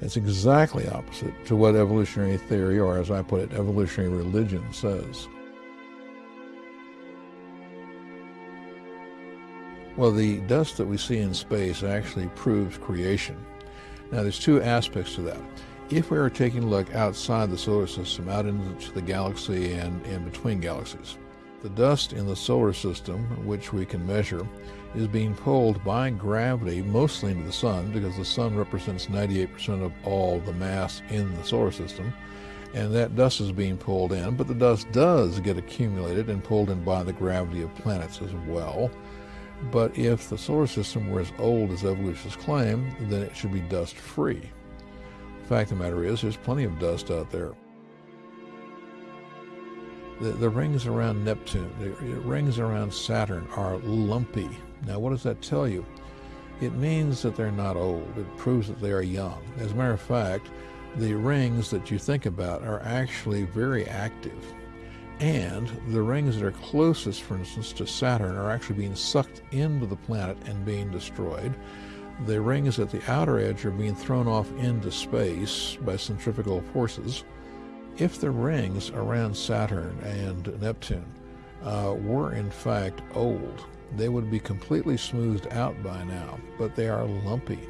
It's exactly opposite to what evolutionary theory, or as I put it, evolutionary religion says. Well, the dust that we see in space actually proves creation. Now, there's two aspects to that. If we are taking a look outside the solar system, out into the galaxy and in between galaxies, the dust in the solar system, which we can measure, is being pulled by gravity mostly into the sun because the sun represents 98% of all the mass in the solar system. And that dust is being pulled in, but the dust does get accumulated and pulled in by the gravity of planets as well. But if the solar system were as old as evolutionists claim, then it should be dust free. The fact of the matter is, there's plenty of dust out there. The, the rings around Neptune, the rings around Saturn are lumpy. Now, what does that tell you? It means that they're not old. It proves that they are young. As a matter of fact, the rings that you think about are actually very active. And the rings that are closest, for instance, to Saturn are actually being sucked into the planet and being destroyed. The rings at the outer edge are being thrown off into space by centrifugal forces. If the rings around Saturn and Neptune uh, were in fact old, they would be completely smoothed out by now, but they are lumpy.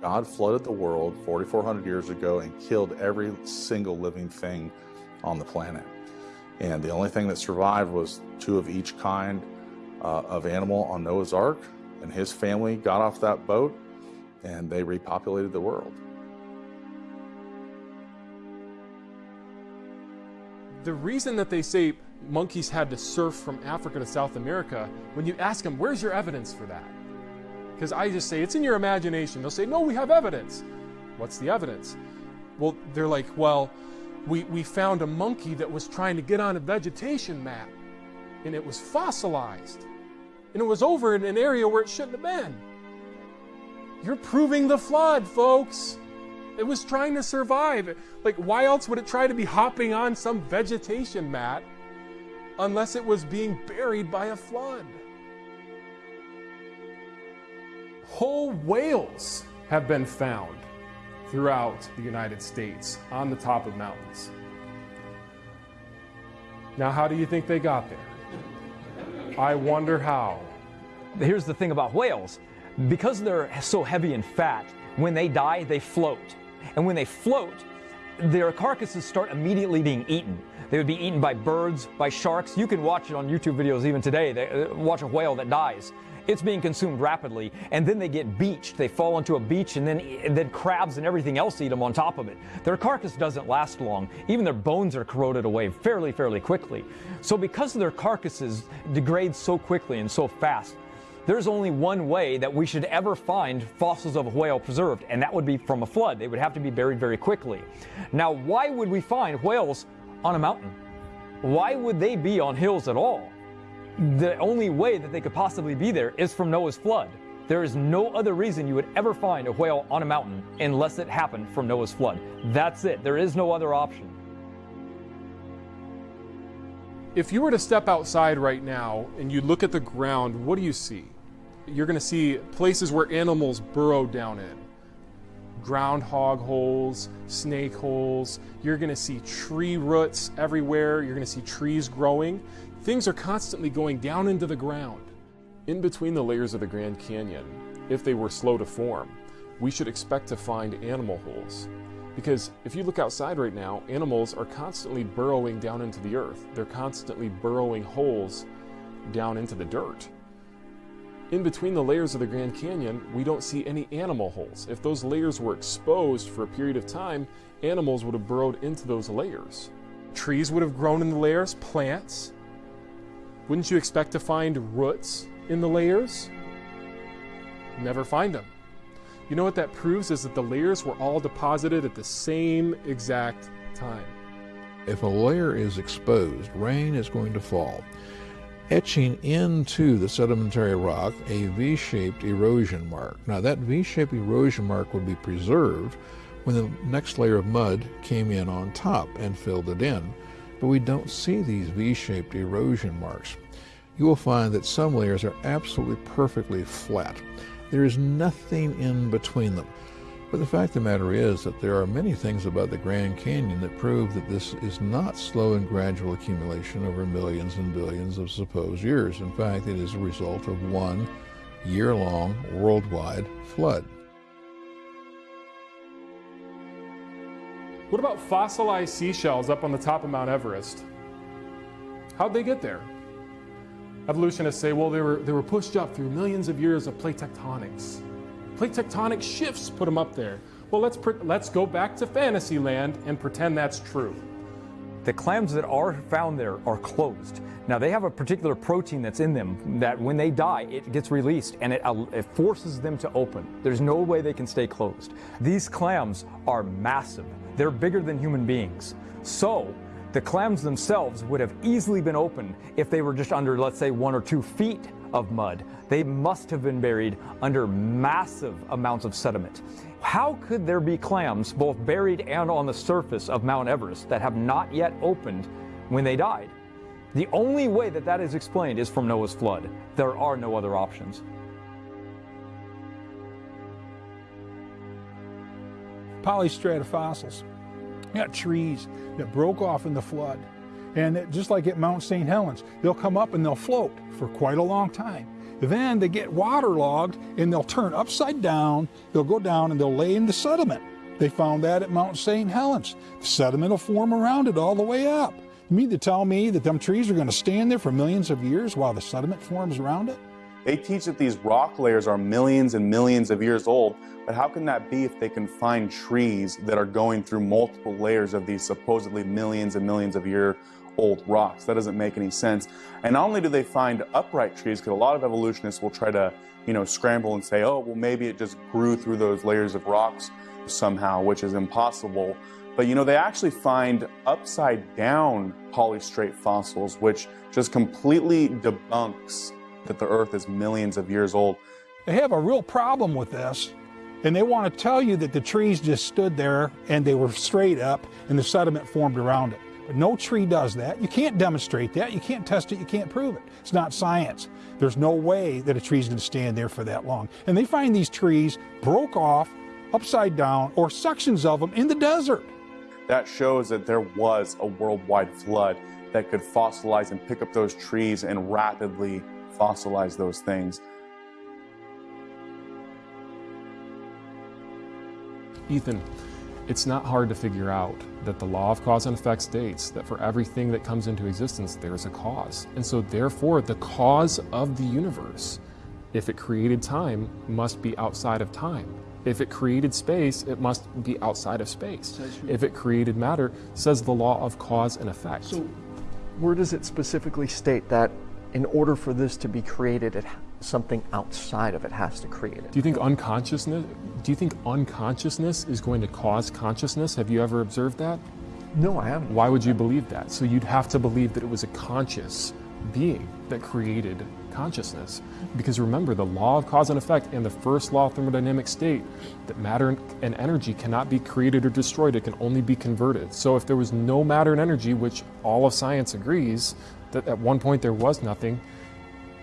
God flooded the world 4,400 years ago and killed every single living thing on the planet. And the only thing that survived was two of each kind uh, of animal on Noah's Ark. And his family got off that boat and they repopulated the world. The reason that they say monkeys had to surf from Africa to South America, when you ask them, where's your evidence for that? Because I just say, it's in your imagination. They'll say, no, we have evidence. What's the evidence? Well, they're like, well, we, we found a monkey that was trying to get on a vegetation map, and it was fossilized. And it was over in an area where it shouldn't have been. You're proving the flood, folks. It was trying to survive. Like, why else would it try to be hopping on some vegetation mat unless it was being buried by a flood? Whole whales have been found throughout the United States on the top of mountains. Now, how do you think they got there? I wonder how. Here's the thing about whales because they're so heavy in fat, when they die, they float. And when they float, their carcasses start immediately being eaten. They would be eaten by birds, by sharks. You can watch it on YouTube videos even today. They, uh, watch a whale that dies. It's being consumed rapidly, and then they get beached. They fall into a beach, and then, and then crabs and everything else eat them on top of it. Their carcass doesn't last long. Even their bones are corroded away fairly, fairly quickly. So because their carcasses degrade so quickly and so fast, there's only one way that we should ever find fossils of a whale preserved, and that would be from a flood. They would have to be buried very quickly. Now, why would we find whales on a mountain? Why would they be on hills at all? The only way that they could possibly be there is from Noah's flood. There is no other reason you would ever find a whale on a mountain unless it happened from Noah's flood. That's it. There is no other option. If you were to step outside right now and you look at the ground, what do you see? You're going to see places where animals burrow down in. Groundhog holes, snake holes. You're going to see tree roots everywhere. You're going to see trees growing. Things are constantly going down into the ground. In between the layers of the Grand Canyon, if they were slow to form, we should expect to find animal holes. Because if you look outside right now, animals are constantly burrowing down into the earth. They're constantly burrowing holes down into the dirt. In between the layers of the Grand Canyon, we don't see any animal holes. If those layers were exposed for a period of time, animals would have burrowed into those layers. Trees would have grown in the layers, plants. Wouldn't you expect to find roots in the layers? Never find them. You know what that proves is that the layers were all deposited at the same exact time. If a layer is exposed, rain is going to fall, etching into the sedimentary rock a V-shaped erosion mark. Now that V-shaped erosion mark would be preserved when the next layer of mud came in on top and filled it in, but we don't see these V-shaped erosion marks. You will find that some layers are absolutely perfectly flat. There is nothing in between them. But the fact of the matter is that there are many things about the Grand Canyon that prove that this is not slow and gradual accumulation over millions and billions of supposed years. In fact, it is a result of one year-long worldwide flood. What about fossilized seashells up on the top of Mount Everest? How'd they get there? Evolutionists say, well, they were, they were pushed up through millions of years of plate tectonics. Plate tectonic shifts put them up there. Well, let's, let's go back to fantasy land and pretend that's true. The clams that are found there are closed. Now, they have a particular protein that's in them that when they die, it gets released and it, uh, it forces them to open. There's no way they can stay closed. These clams are massive. They're bigger than human beings. So, the clams themselves would have easily been opened if they were just under, let's say, one or two feet of mud. They must have been buried under massive amounts of sediment. How could there be clams both buried and on the surface of Mount Everest that have not yet opened when they died? The only way that that is explained is from Noah's flood. There are no other options. Polystrata fossils. Got trees that broke off in the flood. And it, just like at Mount St. Helens, they'll come up and they'll float for quite a long time. Then they get waterlogged and they'll turn upside down, they'll go down and they'll lay in the sediment. They found that at Mount St. Helens. The sediment will form around it all the way up. You mean to tell me that them trees are going to stand there for millions of years while the sediment forms around it? They teach that these rock layers are millions and millions of years old, but how can that be if they can find trees that are going through multiple layers of these supposedly millions and millions of year old rocks? That doesn't make any sense. And not only do they find upright trees, because a lot of evolutionists will try to, you know, scramble and say, oh, well, maybe it just grew through those layers of rocks somehow, which is impossible. But you know, they actually find upside down polystrate fossils, which just completely debunks that the Earth is millions of years old. They have a real problem with this, and they want to tell you that the trees just stood there and they were straight up and the sediment formed around it. But no tree does that. You can't demonstrate that. You can't test it. You can't prove it. It's not science. There's no way that a tree's going to stand there for that long. And they find these trees broke off, upside down, or sections of them in the desert. That shows that there was a worldwide flood that could fossilize and pick up those trees and rapidly fossilize those things. Ethan, it's not hard to figure out that the law of cause and effect states that for everything that comes into existence, there is a cause. And so therefore, the cause of the universe, if it created time, must be outside of time. If it created space, it must be outside of space. If it created matter, says the law of cause and effect. So where does it specifically state that in order for this to be created, it something outside of it has to create it. Do you think unconsciousness? Do you think unconsciousness is going to cause consciousness? Have you ever observed that? No, I haven't. Why would you believe that? So you'd have to believe that it was a conscious being that created consciousness. Because remember, the law of cause and effect and the first law of thermodynamic state that matter and energy cannot be created or destroyed, it can only be converted. So if there was no matter and energy, which all of science agrees that at one point there was nothing,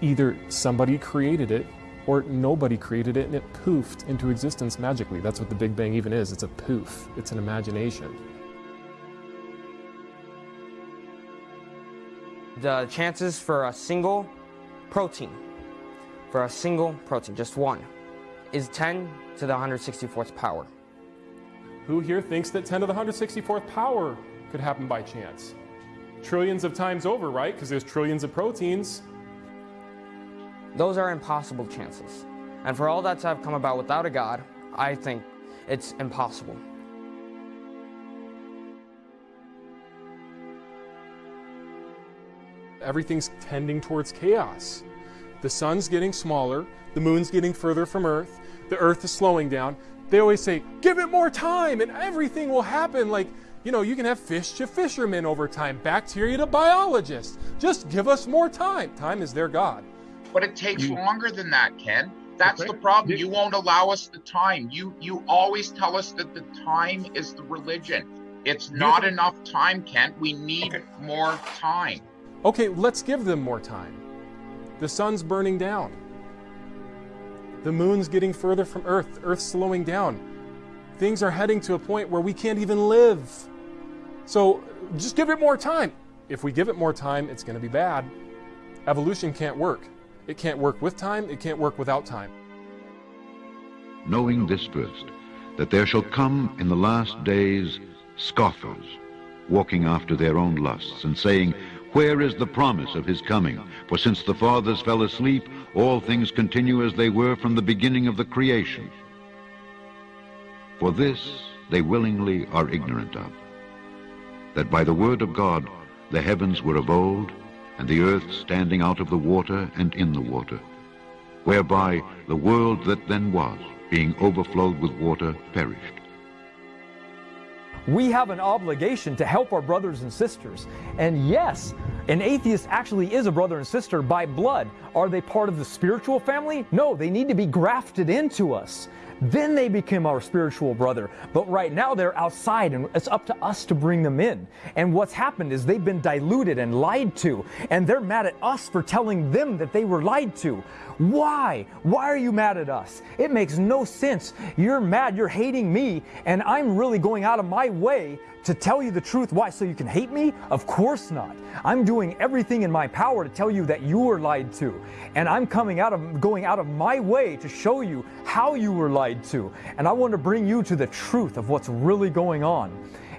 either somebody created it or nobody created it and it poofed into existence magically. That's what the Big Bang even is. It's a poof, it's an imagination. The chances for a single protein, for a single protein, just one, is 10 to the 164th power. Who here thinks that 10 to the 164th power could happen by chance? Trillions of times over, right? Because there's trillions of proteins. Those are impossible chances. And for all that to have come about without a God, I think it's impossible. Everything's tending towards chaos. The sun's getting smaller, the moon's getting further from Earth, the Earth is slowing down. They always say, give it more time and everything will happen. Like, you know, you can have fish to fishermen over time, bacteria to biologists. Just give us more time. Time is their God. But it takes longer than that, Ken. That's the problem. You won't allow us the time. You you always tell us that the time is the religion. It's not enough time, Ken. We need more time. Okay, let's give them more time. The sun's burning down. The moon's getting further from Earth. Earth's slowing down. Things are heading to a point where we can't even live. So just give it more time. If we give it more time, it's going to be bad. Evolution can't work. It can't work with time, it can't work without time. Knowing this first, that there shall come in the last days scoffers, walking after their own lusts, and saying, Where is the promise of his coming? For since the fathers fell asleep, all things continue as they were from the beginning of the creation. For this they willingly are ignorant of, that by the word of God the heavens were of old, and the earth standing out of the water and in the water, whereby the world that then was, being overflowed with water, perished. We have an obligation to help our brothers and sisters. And yes, an atheist actually is a brother and sister by blood. Are they part of the spiritual family? No, they need to be grafted into us. Then they become our spiritual brother. But right now they're outside and it's up to us to bring them in. And what's happened is they've been diluted and lied to. And they're mad at us for telling them that they were lied to. Why? Why are you mad at us? It makes no sense. You're mad, you're hating me, and I'm really going out of my way to tell you the truth. Why? So you can hate me? Of course not. I'm doing everything in my power to tell you that you were lied to. And I'm coming out of going out of my way to show you how you were lied to. And I want to bring you to the truth of what's really going on.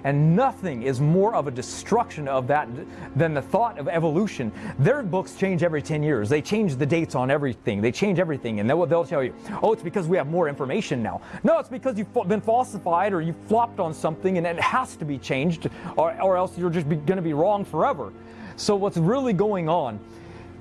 And nothing is more of a destruction of that than the thought of evolution. Their books change every 10 years. They change the dates on everything. They change everything. And they'll, they'll tell you, oh, it's because we have more information now. No, it's because you've been falsified or you flopped on something and it has to be changed or, or else you're just going to be wrong forever. So what's really going on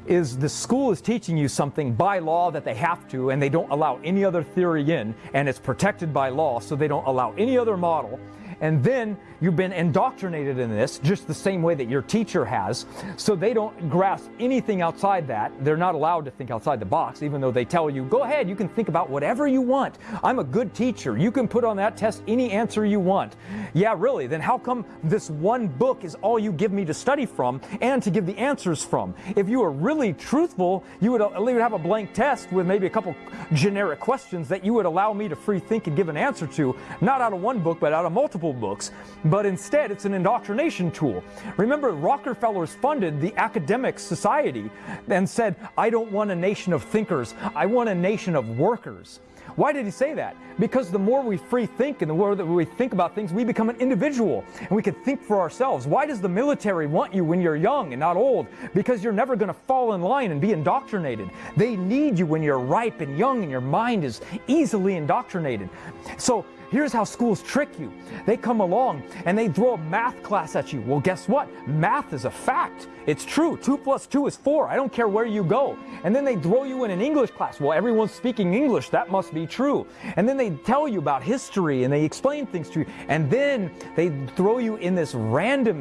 is the school is teaching you something by law that they have to and they don't allow any other theory in and it's protected by law so they don't allow any other model and then you've been indoctrinated in this just the same way that your teacher has. So they don't grasp anything outside that. They're not allowed to think outside the box, even though they tell you, go ahead, you can think about whatever you want. I'm a good teacher. You can put on that test any answer you want. Yeah, really. Then how come this one book is all you give me to study from and to give the answers from? If you were really truthful, you would uh, have a blank test with maybe a couple generic questions that you would allow me to free think and give an answer to, not out of one book, but out of multiple books, but instead it's an indoctrination tool. Remember, Rockefellers funded the Academic Society and said, I don't want a nation of thinkers, I want a nation of workers. Why did he say that? Because the more we free think and the more that we think about things, we become an individual and we can think for ourselves. Why does the military want you when you're young and not old? Because you're never going to fall in line and be indoctrinated. They need you when you're ripe and young and your mind is easily indoctrinated. So Here's how schools trick you. They come along and they throw a math class at you. Well, guess what? Math is a fact. It's true. Two plus two is four. I don't care where you go. And then they throw you in an English class. Well, everyone's speaking English. That must be true. And then they tell you about history and they explain things to you. And then they throw you in this random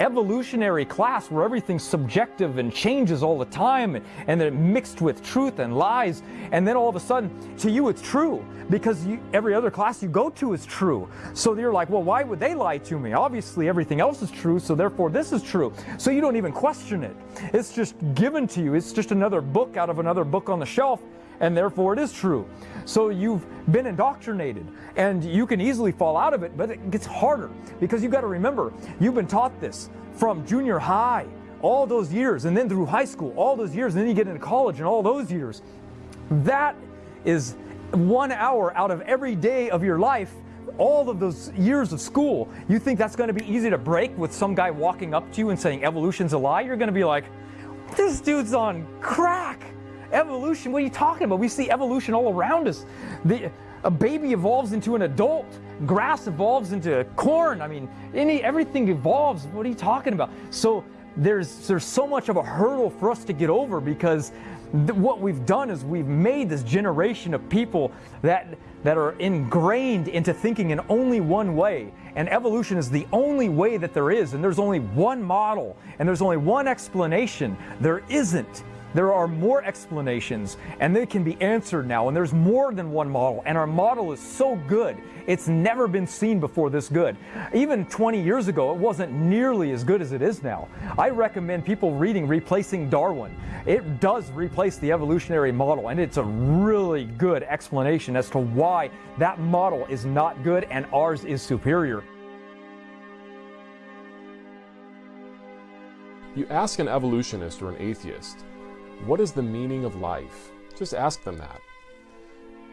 evolutionary class where everything's subjective and changes all the time and, then mixed with truth and lies. And then all of a sudden, to you, it's true because you, every other class you go to is true. So you're like, well, why would they lie to me? Obviously, everything else is true, so therefore this is true. So you don't even question it. It's just given to you. It's just another book out of another book on the shelf, and therefore it is true. So you've been indoctrinated, and you can easily fall out of it, but it gets harder because you've got to remember, you've been taught this from junior high, all those years, and then through high school, all those years, and then you get into college and all those years. That is one hour out of every day of your life all of those years of school, you think that's going to be easy to break with some guy walking up to you and saying evolution's a lie? You're going to be like, this dude's on crack. Evolution, what are you talking about? We see evolution all around us. The, a baby evolves into an adult. Grass evolves into corn. I mean, any everything evolves. What are you talking about? So there's there's so much of a hurdle for us to get over because what we've done is we've made this generation of people that that are ingrained into thinking in only one way and evolution is the only way that there is and there's only one model and there's only one explanation there isn't there are more explanations and they can be answered now and there's more than one model and our model is so good it's never been seen before this good. Even 20 years ago it wasn't nearly as good as it is now. I recommend people reading replacing darwin. It does replace the evolutionary model and it's a really good explanation as to why that model is not good and ours is superior. You ask an evolutionist or an atheist what is the meaning of life? Just ask them that.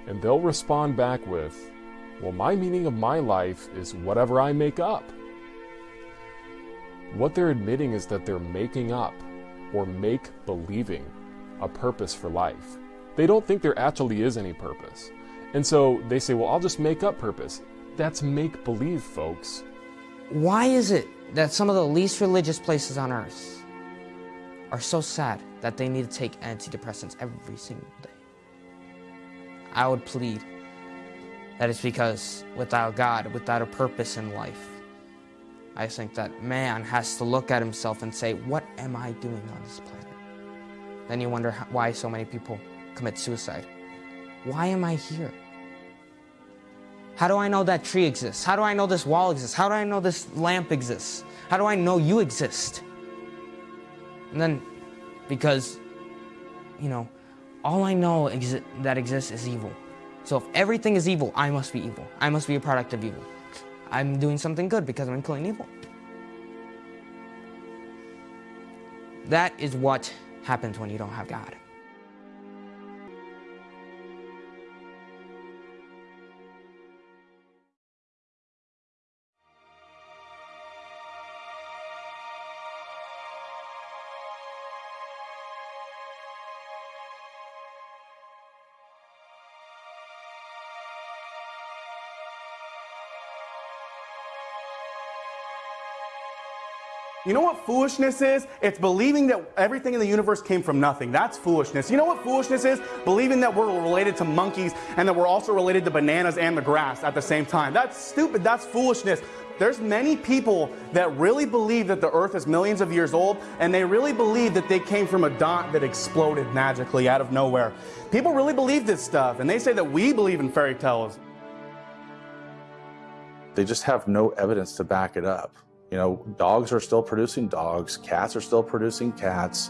And they'll respond back with, Well, my meaning of my life is whatever I make up. What they're admitting is that they're making up or make believing a purpose for life. They don't think there actually is any purpose. And so they say, Well, I'll just make up purpose. That's make believe, folks. Why is it that some of the least religious places on earth are so sad that they need to take antidepressants every single day. I would plead that it's because without God, without a purpose in life, I think that man has to look at himself and say, What am I doing on this planet? Then you wonder why so many people commit suicide. Why am I here? How do I know that tree exists? How do I know this wall exists? How do I know this lamp exists? How do I know you exist? And then, because, you know, all I know exi that exists is evil. So if everything is evil, I must be evil. I must be a product of evil. I'm doing something good because I'm killing evil. That is what happens when you don't have God. You know what foolishness is? It's believing that everything in the universe came from nothing. That's foolishness. You know what foolishness is? Believing that we're related to monkeys and that we're also related to bananas and the grass at the same time. That's stupid. That's foolishness. There's many people that really believe that the earth is millions of years old and they really believe that they came from a dot that exploded magically out of nowhere. People really believe this stuff and they say that we believe in fairy tales. They just have no evidence to back it up. You know, dogs are still producing dogs, cats are still producing cats,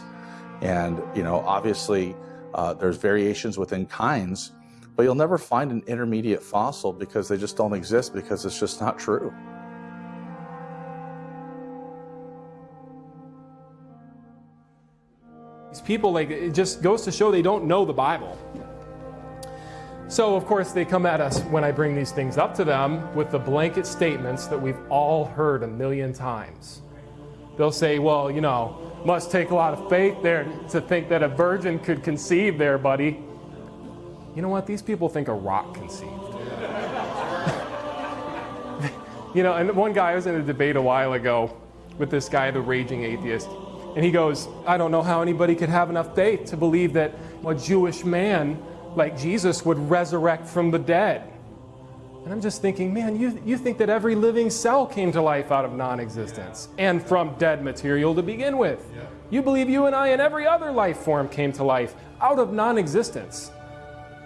and you know, obviously uh, there's variations within kinds, but you'll never find an intermediate fossil because they just don't exist because it's just not true. These people, like, it just goes to show they don't know the Bible. So, of course, they come at us when I bring these things up to them with the blanket statements that we've all heard a million times. They'll say, well, you know, must take a lot of faith there to think that a virgin could conceive there, buddy. You know what? These people think a rock conceived. you know, and one guy, I was in a debate a while ago with this guy, the raging atheist, and he goes, I don't know how anybody could have enough faith to believe that a Jewish man like Jesus would resurrect from the dead. And I'm just thinking, man, you, you think that every living cell came to life out of non existence and from dead material to begin with. You believe you and I and every other life form came to life out of non existence.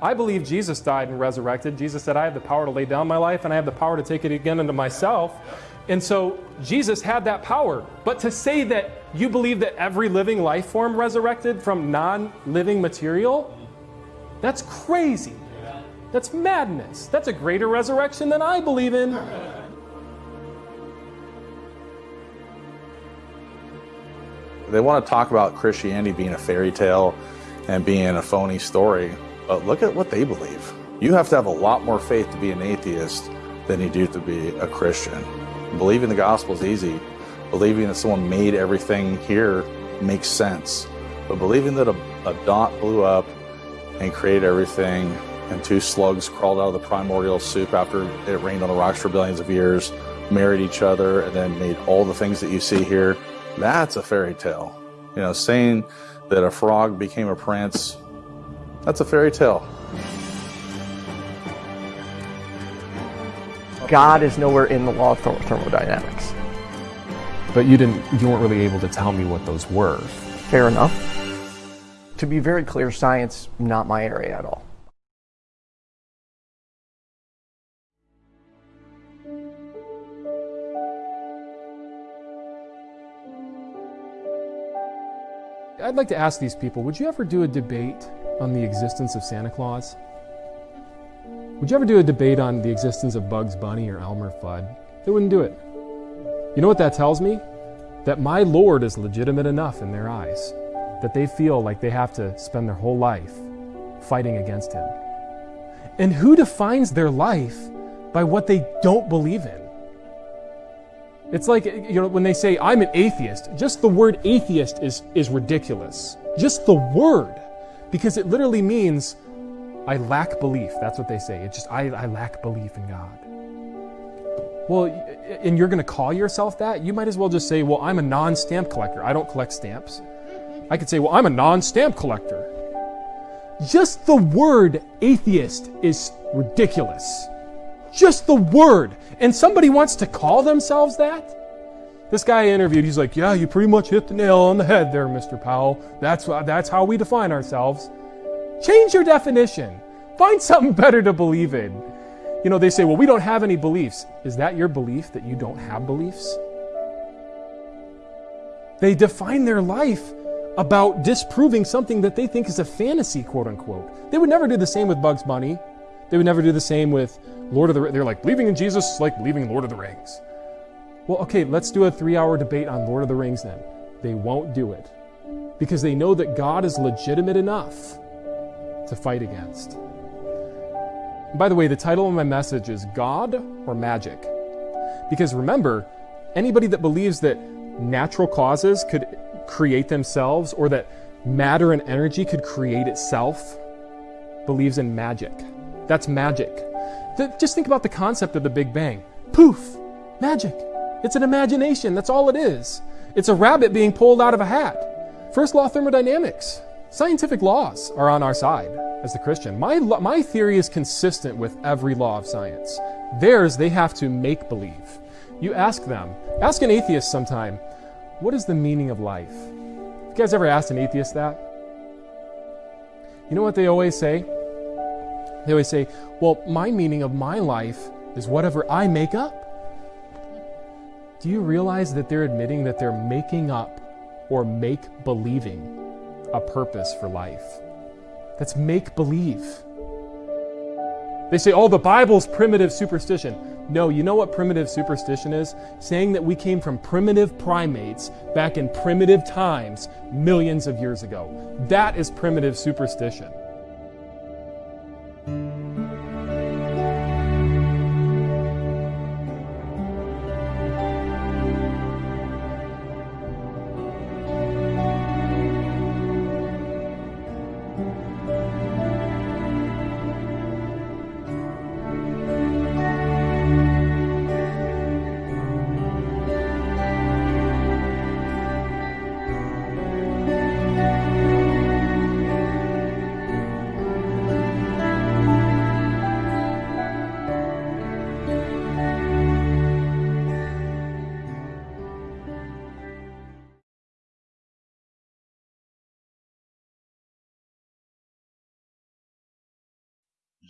I believe Jesus died and resurrected. Jesus said, I have the power to lay down my life and I have the power to take it again into myself. And so Jesus had that power. But to say that you believe that every living life form resurrected from non living material, that's crazy. That's madness. That's a greater resurrection than I believe in. They want to talk about Christianity being a fairy tale and being a phony story, but look at what they believe. You have to have a lot more faith to be an atheist than you do to be a Christian. Believing the gospel is easy. Believing that someone made everything here makes sense. But believing that a, a dot blew up and created everything and two slugs crawled out of the primordial soup after it rained on the rocks for billions of years, married each other, and then made all the things that you see here. That's a fairy tale. You know, saying that a frog became a prince, that's a fairy tale. God is nowhere in the law of thermodynamics. But you didn't you weren't really able to tell me what those were. Fair enough. To be very clear, science not my area at all. I'd like to ask these people, would you ever do a debate on the existence of Santa Claus? Would you ever do a debate on the existence of Bugs Bunny or Elmer Fudd? They wouldn't do it. You know what that tells me? That my Lord is legitimate enough in their eyes, that they feel like they have to spend their whole life fighting against him. And who defines their life by what they don't believe in? It's like you know when they say I'm an atheist, just the word atheist is is ridiculous. Just the word because it literally means I lack belief. That's what they say. It's just I, I lack belief in God. Well, and you're going to call yourself that? You might as well just say, well, I'm a non stamp collector. I don't collect stamps. I could say, well, I'm a non stamp collector. Just the word atheist is ridiculous. Just the word. And somebody wants to call themselves that? This guy I interviewed, he's like, Yeah, you pretty much hit the nail on the head there, Mr. Powell. That's, that's how we define ourselves. Change your definition. Find something better to believe in. You know, they say, Well, we don't have any beliefs. Is that your belief that you don't have beliefs? They define their life about disproving something that they think is a fantasy, quote unquote. They would never do the same with Bugs Bunny. They would never do the same with Lord of the Rings. They're like, believing in Jesus is like believing Lord of the Rings. Well, okay, let's do a three hour debate on Lord of the Rings then. They won't do it because they know that God is legitimate enough to fight against. By the way, the title of my message is God or Magic. Because remember, anybody that believes that natural causes could create themselves or that matter and energy could create itself believes in magic. That's magic. Just think about the concept of the Big Bang. Poof! Magic. It's an imagination. That's all it is. It's a rabbit being pulled out of a hat. First law thermodynamics. Scientific laws are on our side as the Christian. My, my theory is consistent with every law of science. Theirs, they have to make believe. You ask them, ask an atheist sometime, what is the meaning of life? You guys ever asked an atheist that? You know what they always say? They always say, well, my meaning of my life is whatever I make up. Do you realize that they're admitting that they're making up or make believing a purpose for life? That's make believe. They say, oh, the Bible's primitive superstition. No, you know what primitive superstition is? Saying that we came from primitive primates back in primitive times millions of years ago. That is primitive superstition.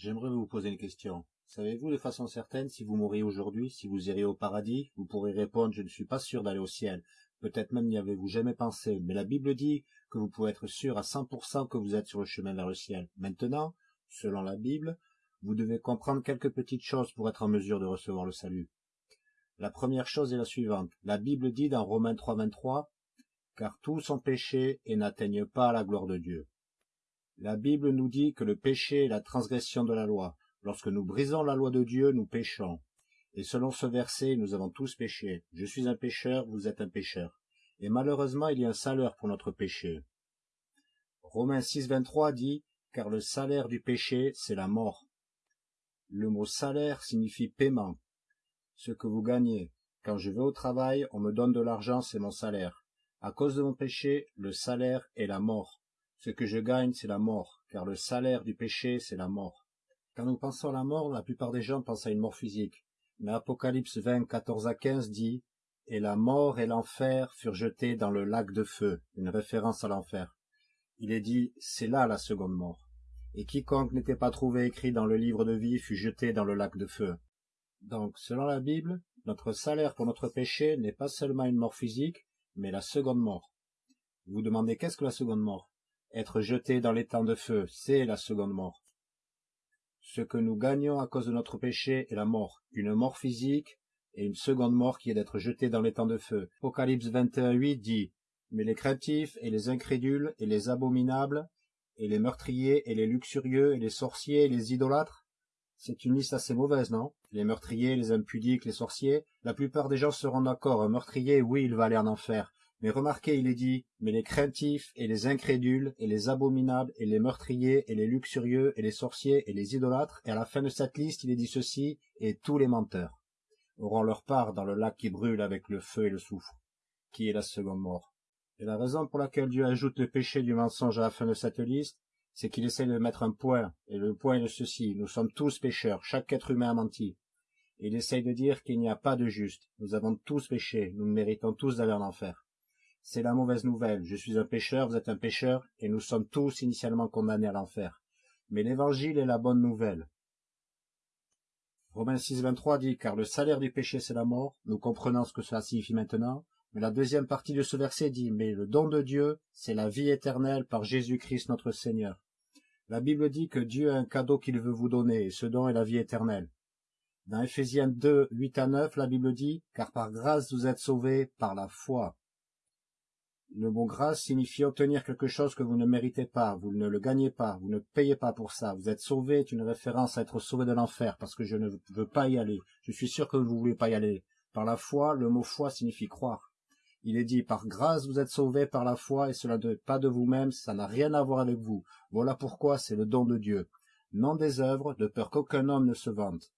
J'aimerais vous poser une question. Savez-vous de façon certaine si vous mourriez aujourd'hui, si vous iriez au paradis? Vous pourrez répondre, je ne suis pas sûr d'aller au ciel. Peut-être même n'y avez-vous jamais pensé, mais la Bible dit que vous pouvez être sûr à 100% que vous êtes sur le chemin vers le ciel. Maintenant, selon la Bible, vous devez comprendre quelques petites choses pour être en mesure de recevoir le salut. La première chose est la suivante. La Bible dit dans Romains 3.23, car tous ont péché et n'atteignent pas la gloire de Dieu. La Bible nous dit que le péché est la transgression de la loi. Lorsque nous brisons la loi de Dieu, nous péchons. Et selon ce verset, nous avons tous péché. Je suis un pécheur, vous êtes un pécheur. Et malheureusement, il y a un salaire pour notre péché. Romains 6.23 dit, car le salaire du péché, c'est la mort. Le mot salaire signifie paiement. Ce que vous gagnez. Quand je vais au travail, on me donne de l'argent, c'est mon salaire. À cause de mon péché, le salaire est la mort. Ce que je gagne, c'est la mort, car le salaire du péché, c'est la mort. Quand nous pensons à la mort, la plupart des gens pensent à une mort physique. Mais Apocalypse 20, 14 à 15 dit Et la mort et l'enfer furent jetés dans le lac de feu, une référence à l'enfer. Il est dit C'est là la seconde mort. Et quiconque n'était pas trouvé écrit dans le livre de vie fut jeté dans le lac de feu. Donc, selon la Bible, notre salaire pour notre péché n'est pas seulement une mort physique, mais la seconde mort. Vous demandez qu'est-ce que la seconde mort? Être jeté dans les temps de feu, c'est la seconde mort. Ce que nous gagnons à cause de notre péché est la mort, une mort physique et une seconde mort qui est d'être jeté dans les temps de feu. Apocalypse 21.8 dit Mais les craintifs et les incrédules et les abominables et les meurtriers et les luxurieux et les sorciers et les idolâtres c'est une liste assez mauvaise, non? Les meurtriers, les impudiques, les sorciers, la plupart des gens seront d'accord. Un meurtrier, oui, il va aller en enfer. Mais remarquez, il est dit, mais les craintifs et les incrédules et les abominables et les meurtriers et les luxurieux et les sorciers et les idolâtres, et à la fin de cette liste, il est dit ceci, et tous les menteurs auront leur part dans le lac qui brûle avec le feu et le soufre, qui est la seconde mort? Et la raison pour laquelle Dieu ajoute le péché du mensonge à la fin de cette liste, c'est qu'il essaie de mettre un point, et le point est de ceci, nous sommes tous pécheurs, chaque être humain a menti. il essaye de dire qu'il n'y a pas de juste, nous avons tous péché, nous méritons tous d'aller en enfer. C'est la mauvaise nouvelle, je suis un pécheur, vous êtes un pécheur, et nous sommes tous initialement condamnés à l'enfer. Mais l'évangile est la bonne nouvelle. Romains 6, 23 dit, car le salaire du péché c'est la mort, nous comprenons ce que cela signifie maintenant, mais la deuxième partie de ce verset dit, mais le don de Dieu, c'est la vie éternelle par Jésus-Christ notre Seigneur. La Bible dit que Dieu a un cadeau qu'il veut vous donner, et ce don est la vie éternelle. Dans Ephésiens 2, 8 à 9, la Bible dit, car par grâce vous êtes sauvés par la foi. Le mot grâce signifie obtenir quelque chose que vous ne méritez pas, vous ne le gagnez pas, vous ne payez pas pour ça. Vous êtes sauvé est une référence à être sauvé de l'enfer, parce que je ne veux pas y aller. Je suis sûr que vous ne voulez pas y aller. Par la foi, le mot foi signifie croire. Il est dit, par grâce vous êtes sauvés par la foi, et cela n'est pas de vous-même, ça n'a rien à voir avec vous. Voilà pourquoi c'est le don de Dieu. Non des œuvres, de peur qu'aucun homme ne se vante.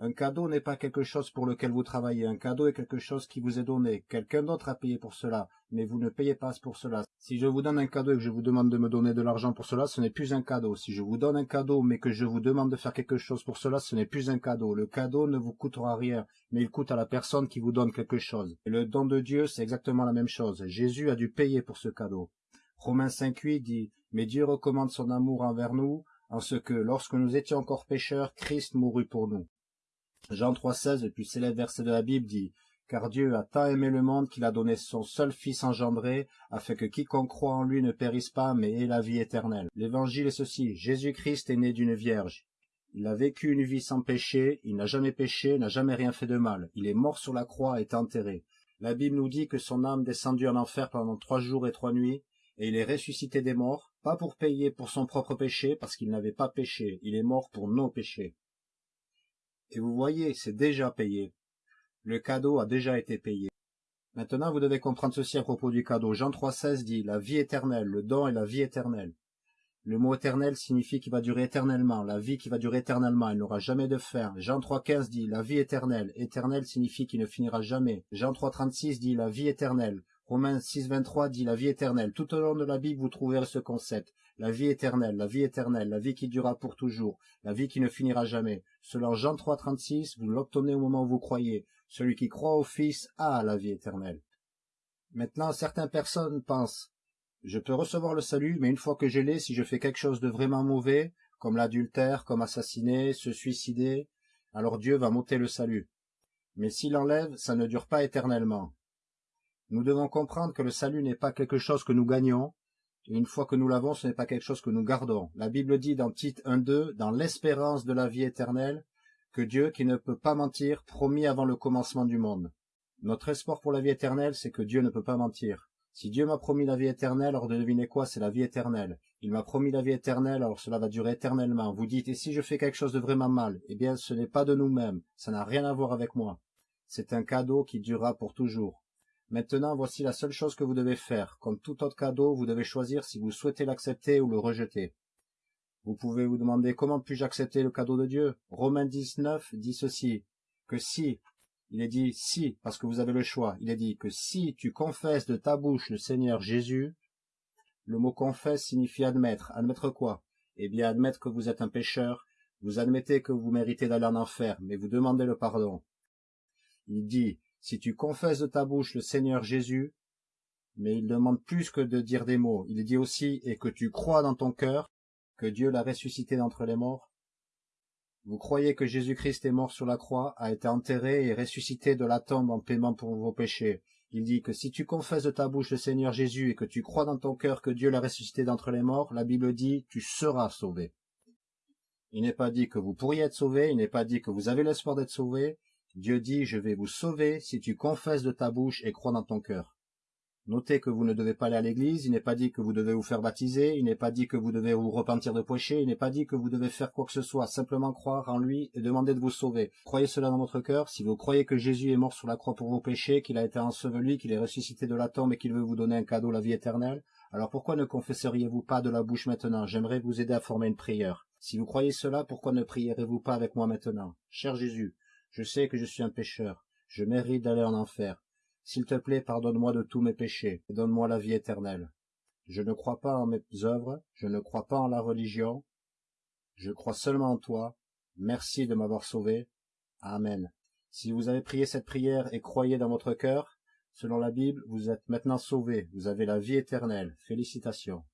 Un cadeau n'est pas quelque chose pour lequel vous travaillez. Un cadeau est quelque chose qui vous est donné. Quelqu'un d'autre a payé pour cela, mais vous ne payez pas pour cela. Si je vous donne un cadeau et que je vous demande de me donner de l'argent pour cela, ce n'est plus un cadeau. Si je vous donne un cadeau, mais que je vous demande de faire quelque chose pour cela, ce n'est plus un cadeau. Le cadeau ne vous coûtera rien, mais il coûte à la personne qui vous donne quelque chose. Et le don de Dieu, c'est exactement la même chose. Jésus a dû payer pour ce cadeau. Romains 5.8 dit, mais Dieu recommande son amour envers nous, en ce que, lorsque nous étions encore pécheurs, Christ mourut pour nous. Jean 3,16, le plus célèbre verset de la Bible, dit Car Dieu a tant aimé le monde qu'il a donné son seul Fils engendré, afin que quiconque croit en lui ne périsse pas, mais ait la vie éternelle. L'évangile est ceci Jésus-Christ est né d'une vierge. Il a vécu une vie sans péché, il n'a jamais péché, n'a jamais rien fait de mal. Il est mort sur la croix et est enterré. La Bible nous dit que son âme descendit en enfer pendant trois jours et trois nuits, et il est ressuscité des morts, pas pour payer pour son propre péché, parce qu'il n'avait pas péché, il est mort pour nos péchés. Et vous voyez, c'est déjà payé. Le cadeau a déjà été payé. Maintenant, vous devez comprendre ceci à propos du cadeau. Jean 3,16 dit la vie éternelle, le don est la vie éternelle. Le mot éternel signifie qu'il va durer éternellement, la vie qui va durer éternellement, elle n'aura jamais de fin. Jean 3,15 dit la vie éternelle. Éternel signifie qu'il ne finira jamais. Jean 3,36 dit la vie éternelle. Romains 6,23 dit la vie éternelle. Tout au long de la Bible, vous trouverez ce concept. La vie éternelle, la vie éternelle, la vie qui durera pour toujours, la vie qui ne finira jamais. Selon Jean 3,36, vous l'obtenez au moment où vous croyez. Celui qui croit au Fils a la vie éternelle. Maintenant, certaines personnes pensent, je peux recevoir le salut, mais une fois que je l'ai, si je fais quelque chose de vraiment mauvais, comme l'adultère, comme assassiner, se suicider, alors Dieu va m'ôter le salut. Mais s'il enlève, ça ne dure pas éternellement. Nous devons comprendre que le salut n'est pas quelque chose que nous gagnons, et une fois que nous l'avons, ce n'est pas quelque chose que nous gardons. La Bible dit dans Tite 1.2, dans l'espérance de la vie éternelle, que Dieu, qui ne peut pas mentir, promis avant le commencement du monde. Notre espoir pour la vie éternelle, c'est que Dieu ne peut pas mentir. Si Dieu m'a promis la vie éternelle, alors devinez quoi, c'est la vie éternelle. Il m'a promis la vie éternelle, alors cela va durer éternellement. Vous dites, et si je fais quelque chose de vraiment mal? Eh bien, ce n'est pas de nous-mêmes, ça n'a rien à voir avec moi. C'est un cadeau qui durera pour toujours. Maintenant, voici la seule chose que vous devez faire. Comme tout autre cadeau, vous devez choisir si vous souhaitez l'accepter ou le rejeter. Vous pouvez vous demander comment puis-je accepter le cadeau de Dieu Romains 19 dit ceci, que si, il est dit si, parce que vous avez le choix, il est dit que si tu confesses de ta bouche le Seigneur Jésus, le mot confesse signifie admettre. Admettre quoi? Eh bien, admettre que vous êtes un pécheur, vous admettez que vous méritez d'aller en enfer, mais vous demandez le pardon. Il dit, si tu confesses de ta bouche le Seigneur Jésus, mais il demande plus que de dire des mots. Il dit aussi, et que tu crois dans ton cœur que Dieu l'a ressuscité d'entre les morts. Vous croyez que Jésus-Christ est mort sur la croix, a été enterré et ressuscité de la tombe en paiement pour vos péchés. Il dit que si tu confesses de ta bouche le Seigneur Jésus et que tu crois dans ton cœur que Dieu l'a ressuscité d'entre les morts, la Bible dit, tu seras sauvé. Il n'est pas dit que vous pourriez être sauvé, il n'est pas dit que vous avez l'espoir d'être sauvé, Dieu dit, je vais vous sauver si tu confesses de ta bouche et crois dans ton cœur. Notez que vous ne devez pas aller à l'église, il n'est pas dit que vous devez vous faire baptiser, il n'est pas dit que vous devez vous repentir de péché, il n'est pas dit que vous devez faire quoi que ce soit, simplement croire en lui et demander de vous sauver. Croyez cela dans votre cœur, si vous croyez que Jésus est mort sur la croix pour vos péchés, qu'il a été enseveli, qu'il est ressuscité de la tombe et qu'il veut vous donner un cadeau, la vie éternelle, alors pourquoi ne confesseriez-vous pas de la bouche maintenant? J'aimerais vous aider à former une prière. Si vous croyez cela, pourquoi ne prierez-vous pas avec moi maintenant? Cher Jésus, je sais que je suis un pécheur, je mérite d'aller en enfer. S'il te plaît, pardonne-moi de tous mes péchés, et donne-moi la vie éternelle. Je ne crois pas en mes œuvres, je ne crois pas en la religion, je crois seulement en toi. Merci de m'avoir sauvé. Amen. Si vous avez prié cette prière et croyez dans votre cœur, selon la Bible, vous êtes maintenant sauvé, vous avez la vie éternelle. Félicitations.